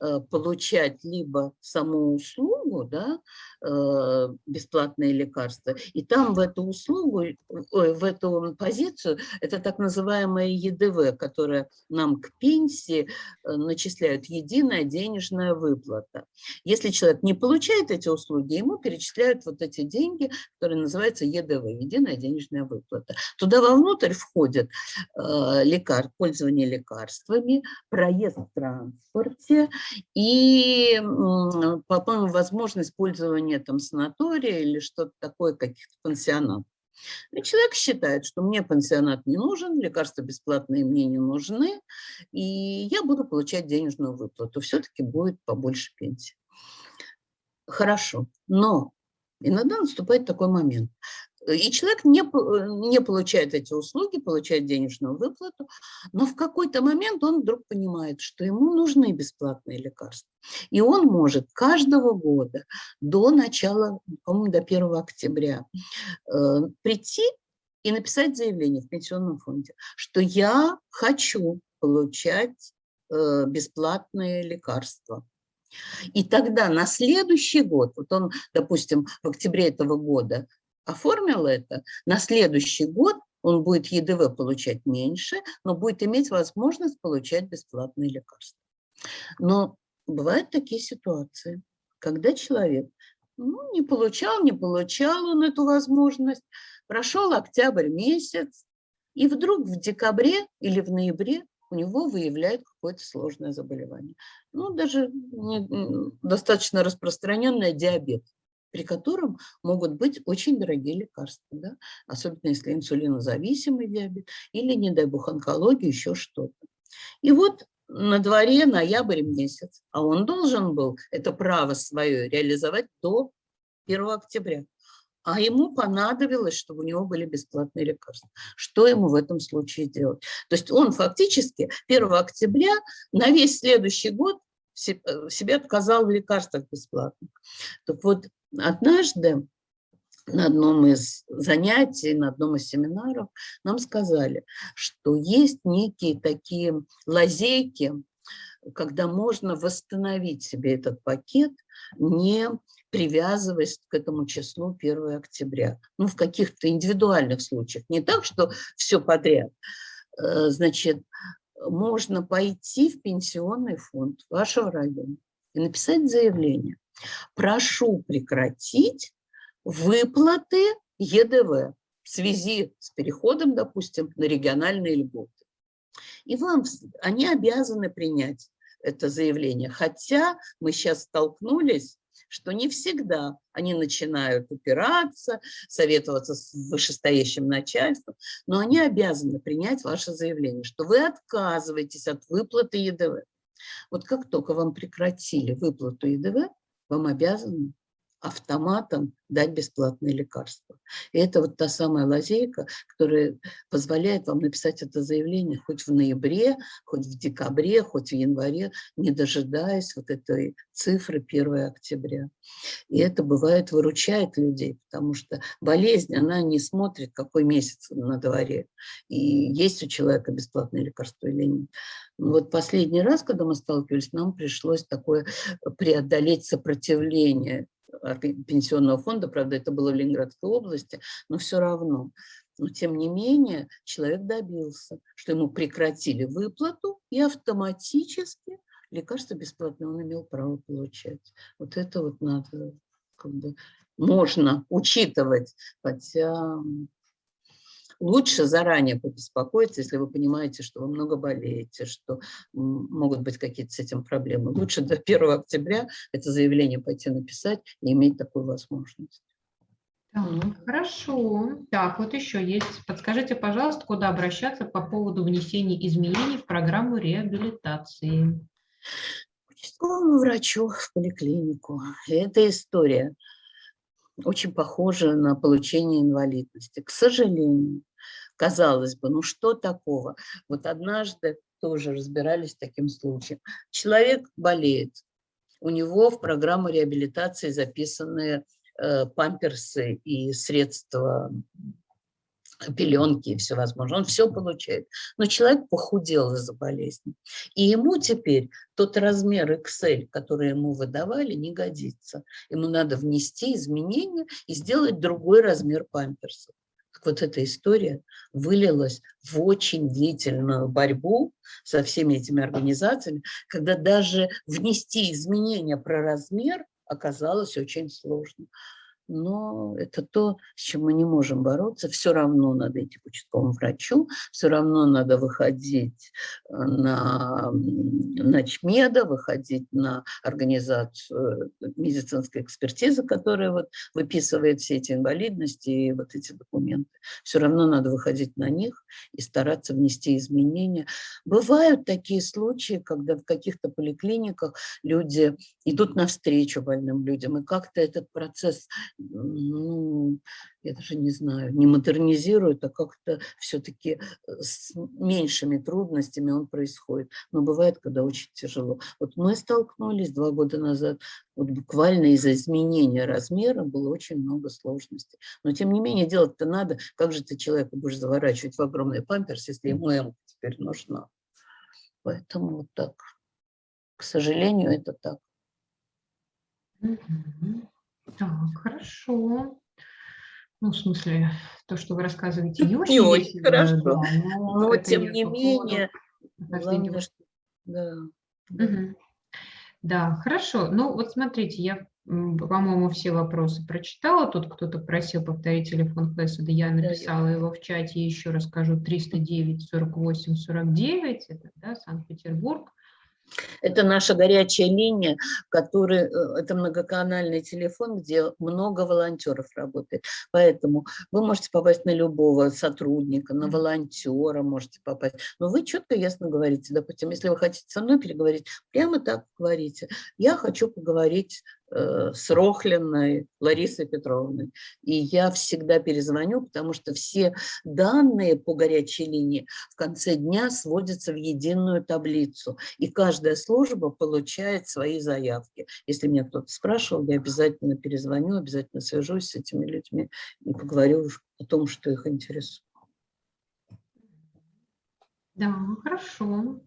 Э, получать либо саму услугу, да, бесплатные лекарства, и там в эту услугу, в эту позицию, это так называемая ЕДВ, которая нам к пенсии э, начисляют единая денежная выплата. Если человек не получает эти услуги, ему перечисляют вот эти деньги, которые называются ЕДВ, единая денежная выплата. Туда вовнутрь входят лекар, пользование лекарствами, проезд в транспорте, и, по-моему, возможность использования там санатория или что-то такое, каких-то пансионатов. И человек считает, что мне пансионат не нужен, лекарства бесплатные мне не нужны, и я буду получать денежную выплату. Все-таки будет побольше пенсии. Хорошо, но иногда наступает такой момент. И человек не, не получает эти услуги, получает денежную выплату, но в какой-то момент он вдруг понимает, что ему нужны бесплатные лекарства. И он может каждого года до начала, по-моему, до 1 октября э, прийти и написать заявление в пенсионном фонде, что я хочу получать э, бесплатные лекарства. И тогда на следующий год, вот он, допустим, в октябре этого года оформил это, на следующий год он будет ЕДВ получать меньше, но будет иметь возможность получать бесплатные лекарства. Но бывают такие ситуации, когда человек ну, не получал, не получал он эту возможность, прошел октябрь месяц, и вдруг в декабре или в ноябре у него выявляют какое-то сложное заболевание. Ну, даже не, достаточно распространенное диабет при котором могут быть очень дорогие лекарства, да? особенно если инсулинозависимый диабет или, не дай бог, онкология, еще что-то. И вот на дворе ноябрь месяц, а он должен был это право свое реализовать до 1 октября. А ему понадобилось, чтобы у него были бесплатные лекарства. Что ему в этом случае делать? То есть он фактически 1 октября на весь следующий год э, себе отказал в лекарствах бесплатных. Так вот, Однажды на одном из занятий, на одном из семинаров нам сказали, что есть некие такие лазейки, когда можно восстановить себе этот пакет, не привязываясь к этому числу 1 октября. Ну, в каких-то индивидуальных случаях. Не так, что все подряд. Э, значит, можно пойти в пенсионный фонд вашего района и написать заявление Прошу прекратить выплаты ЕДВ в связи с переходом, допустим, на региональные льготы. И вам, они обязаны принять это заявление. Хотя мы сейчас столкнулись что не всегда они начинают упираться, советоваться с вышестоящим начальством, но они обязаны принять ваше заявление, что вы отказываетесь от выплаты ЕДВ. Вот как только вам прекратили выплату ЕДВ, вам обязаны автоматом дать бесплатные лекарства. И это вот та самая лазейка, которая позволяет вам написать это заявление хоть в ноябре, хоть в декабре, хоть в январе, не дожидаясь вот этой цифры 1 октября. И это бывает выручает людей, потому что болезнь, она не смотрит, какой месяц на дворе, и есть у человека бесплатное лекарство или нет. Вот последний раз, когда мы сталкивались, нам пришлось такое преодолеть сопротивление пенсионного фонда, правда, это было в Ленинградской области, но все равно. Но тем не менее человек добился, что ему прекратили выплату и автоматически лекарства бесплатно он имел право получать. Вот это вот надо, как бы, можно учитывать, хотя лучше заранее побеспокоиться, если вы понимаете, что вы много болеете, что могут быть какие-то с этим проблемы. Лучше до 1 октября это заявление пойти написать и иметь такую возможность. Так, хорошо. Так, вот еще есть. Подскажите, пожалуйста, куда обращаться по поводу внесения изменений в программу реабилитации? К участковому врачу в поликлинику. Эта история очень похожа на получение инвалидности. К сожалению, Казалось бы, ну что такого? Вот однажды тоже разбирались таким случаем. Человек болеет, у него в программу реабилитации записаны э, памперсы и средства пеленки и все возможное. Он все получает. Но человек похудел из-за болезни. И ему теперь тот размер XL, который ему выдавали, не годится. Ему надо внести изменения и сделать другой размер памперсов вот эта история вылилась в очень длительную борьбу со всеми этими организациями, когда даже внести изменения про размер оказалось очень сложно но это то, с чем мы не можем бороться. Все равно надо идти к участковому врачу, все равно надо выходить э, на ночмеда, выходить на организацию э, медицинской экспертизы, которая вот выписывает все эти инвалидности и вот эти документы. Все равно надо выходить на них и стараться внести изменения. Бывают такие случаи, когда в каких-то поликлиниках люди идут навстречу больным людям, и как-то этот процесс ну, я даже не знаю, не модернизируют, а как-то все-таки э, с меньшими трудностями он происходит. Но бывает, когда очень тяжело. Вот мы столкнулись два года назад, вот буквально из-за изменения размера было очень много сложностей. Но тем не менее делать-то надо. Как же ты человека будешь заворачивать в огромный памперс, если ему эмка теперь нужна? Поэтому вот так. К сожалению, это так. Так, хорошо. Ну, в смысле, то, что вы рассказываете, не очень, не очень хорошо. Да, но, но тем не менее, главное, что... да. Угу. да, хорошо. Ну, вот смотрите, я, по-моему, все вопросы прочитала. Тут кто-то просил повторить телефон Флеса, да я написала да, его в чате, еще расскажу, 309 48 49, это да, Санкт-Петербург. Это наша горячая линия, который, э, это многоканальный телефон, где много волонтеров работает. Поэтому вы можете попасть на любого сотрудника, на волонтера можете попасть. Но вы четко, ясно говорите. Допустим, если вы хотите со мной переговорить, прямо так говорите. Я хочу поговорить с Рохлиной Ларисой Петровной. И я всегда перезвоню, потому что все данные по горячей линии в конце дня сводятся в единую таблицу. И каждая служба получает свои заявки. Если меня кто-то спрашивал, я обязательно перезвоню, обязательно свяжусь с этими людьми и поговорю о том, что их интересует. Да, хорошо.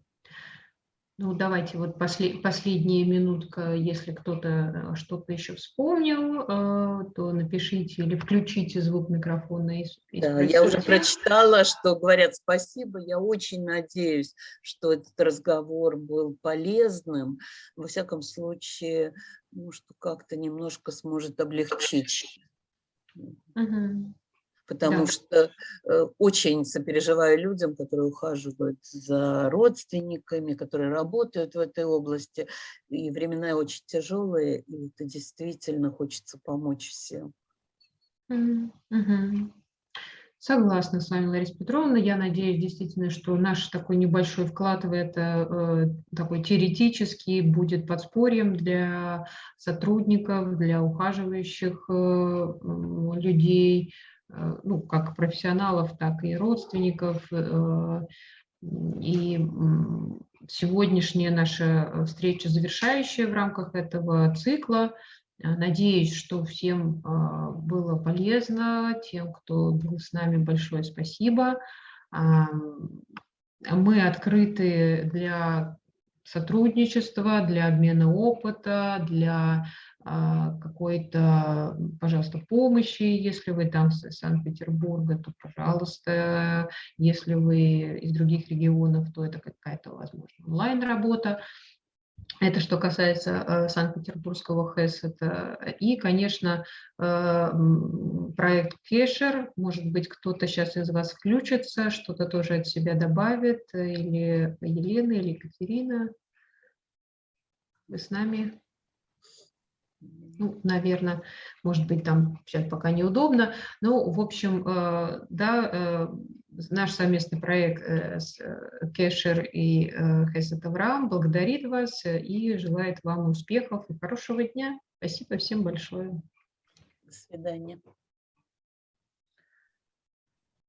Ну, давайте вот послед, последняя минутка, если кто-то э, что-то еще вспомнил, э, то напишите или включите звук микрофона. И, и да, я уже прочитала, что говорят спасибо. Я очень надеюсь, что этот разговор был полезным. Во всяком случае, ну, что как-то немножко сможет облегчить. Угу. Потому Да. что э, очень сопереживаю людям, которые ухаживают за родственниками, которые работают в этой области. И времена очень тяжелые, и это действительно хочется помочь всем. Мгм, мгм. Согласна с вами, Лариса Петровна. Я надеюсь действительно, что наш такой небольшой вклад в это, э, такой теоретический, будет подспорьем для сотрудников, для ухаживающих э, людей, ну, как профессионалов, так и родственников. э, И сегодняшняя наша встреча завершающая в рамках этого цикла. А, Надеюсь, что всем а, было полезно, тем, кто был с нами, большое спасибо. Ам, Мы открыты для сотрудничества, для обмена опыта, для а, какой-то, пожалуйста, помощи. Если вы там с Санкт-Петербурга, то, пожалуйста, если вы из других регионов, то это какая-то, возможно, онлайн-работа. Это что касается э, Санкт-Петербургского ХЭС. Это, э, и, конечно, э, проект Кешер. Может быть, кто-то сейчас из вас включится, что-то тоже от себя добавит. Или Елена, или Екатерина. Вы с нами? Ну, наверное, может быть, там сейчас пока неудобно. Ну, в общем, э, да, э, наш совместный проект э, с Кешер и Хесет Авраам благодарит вас и желает вам успехов и хорошего дня. Спасибо всем большое. До свидания.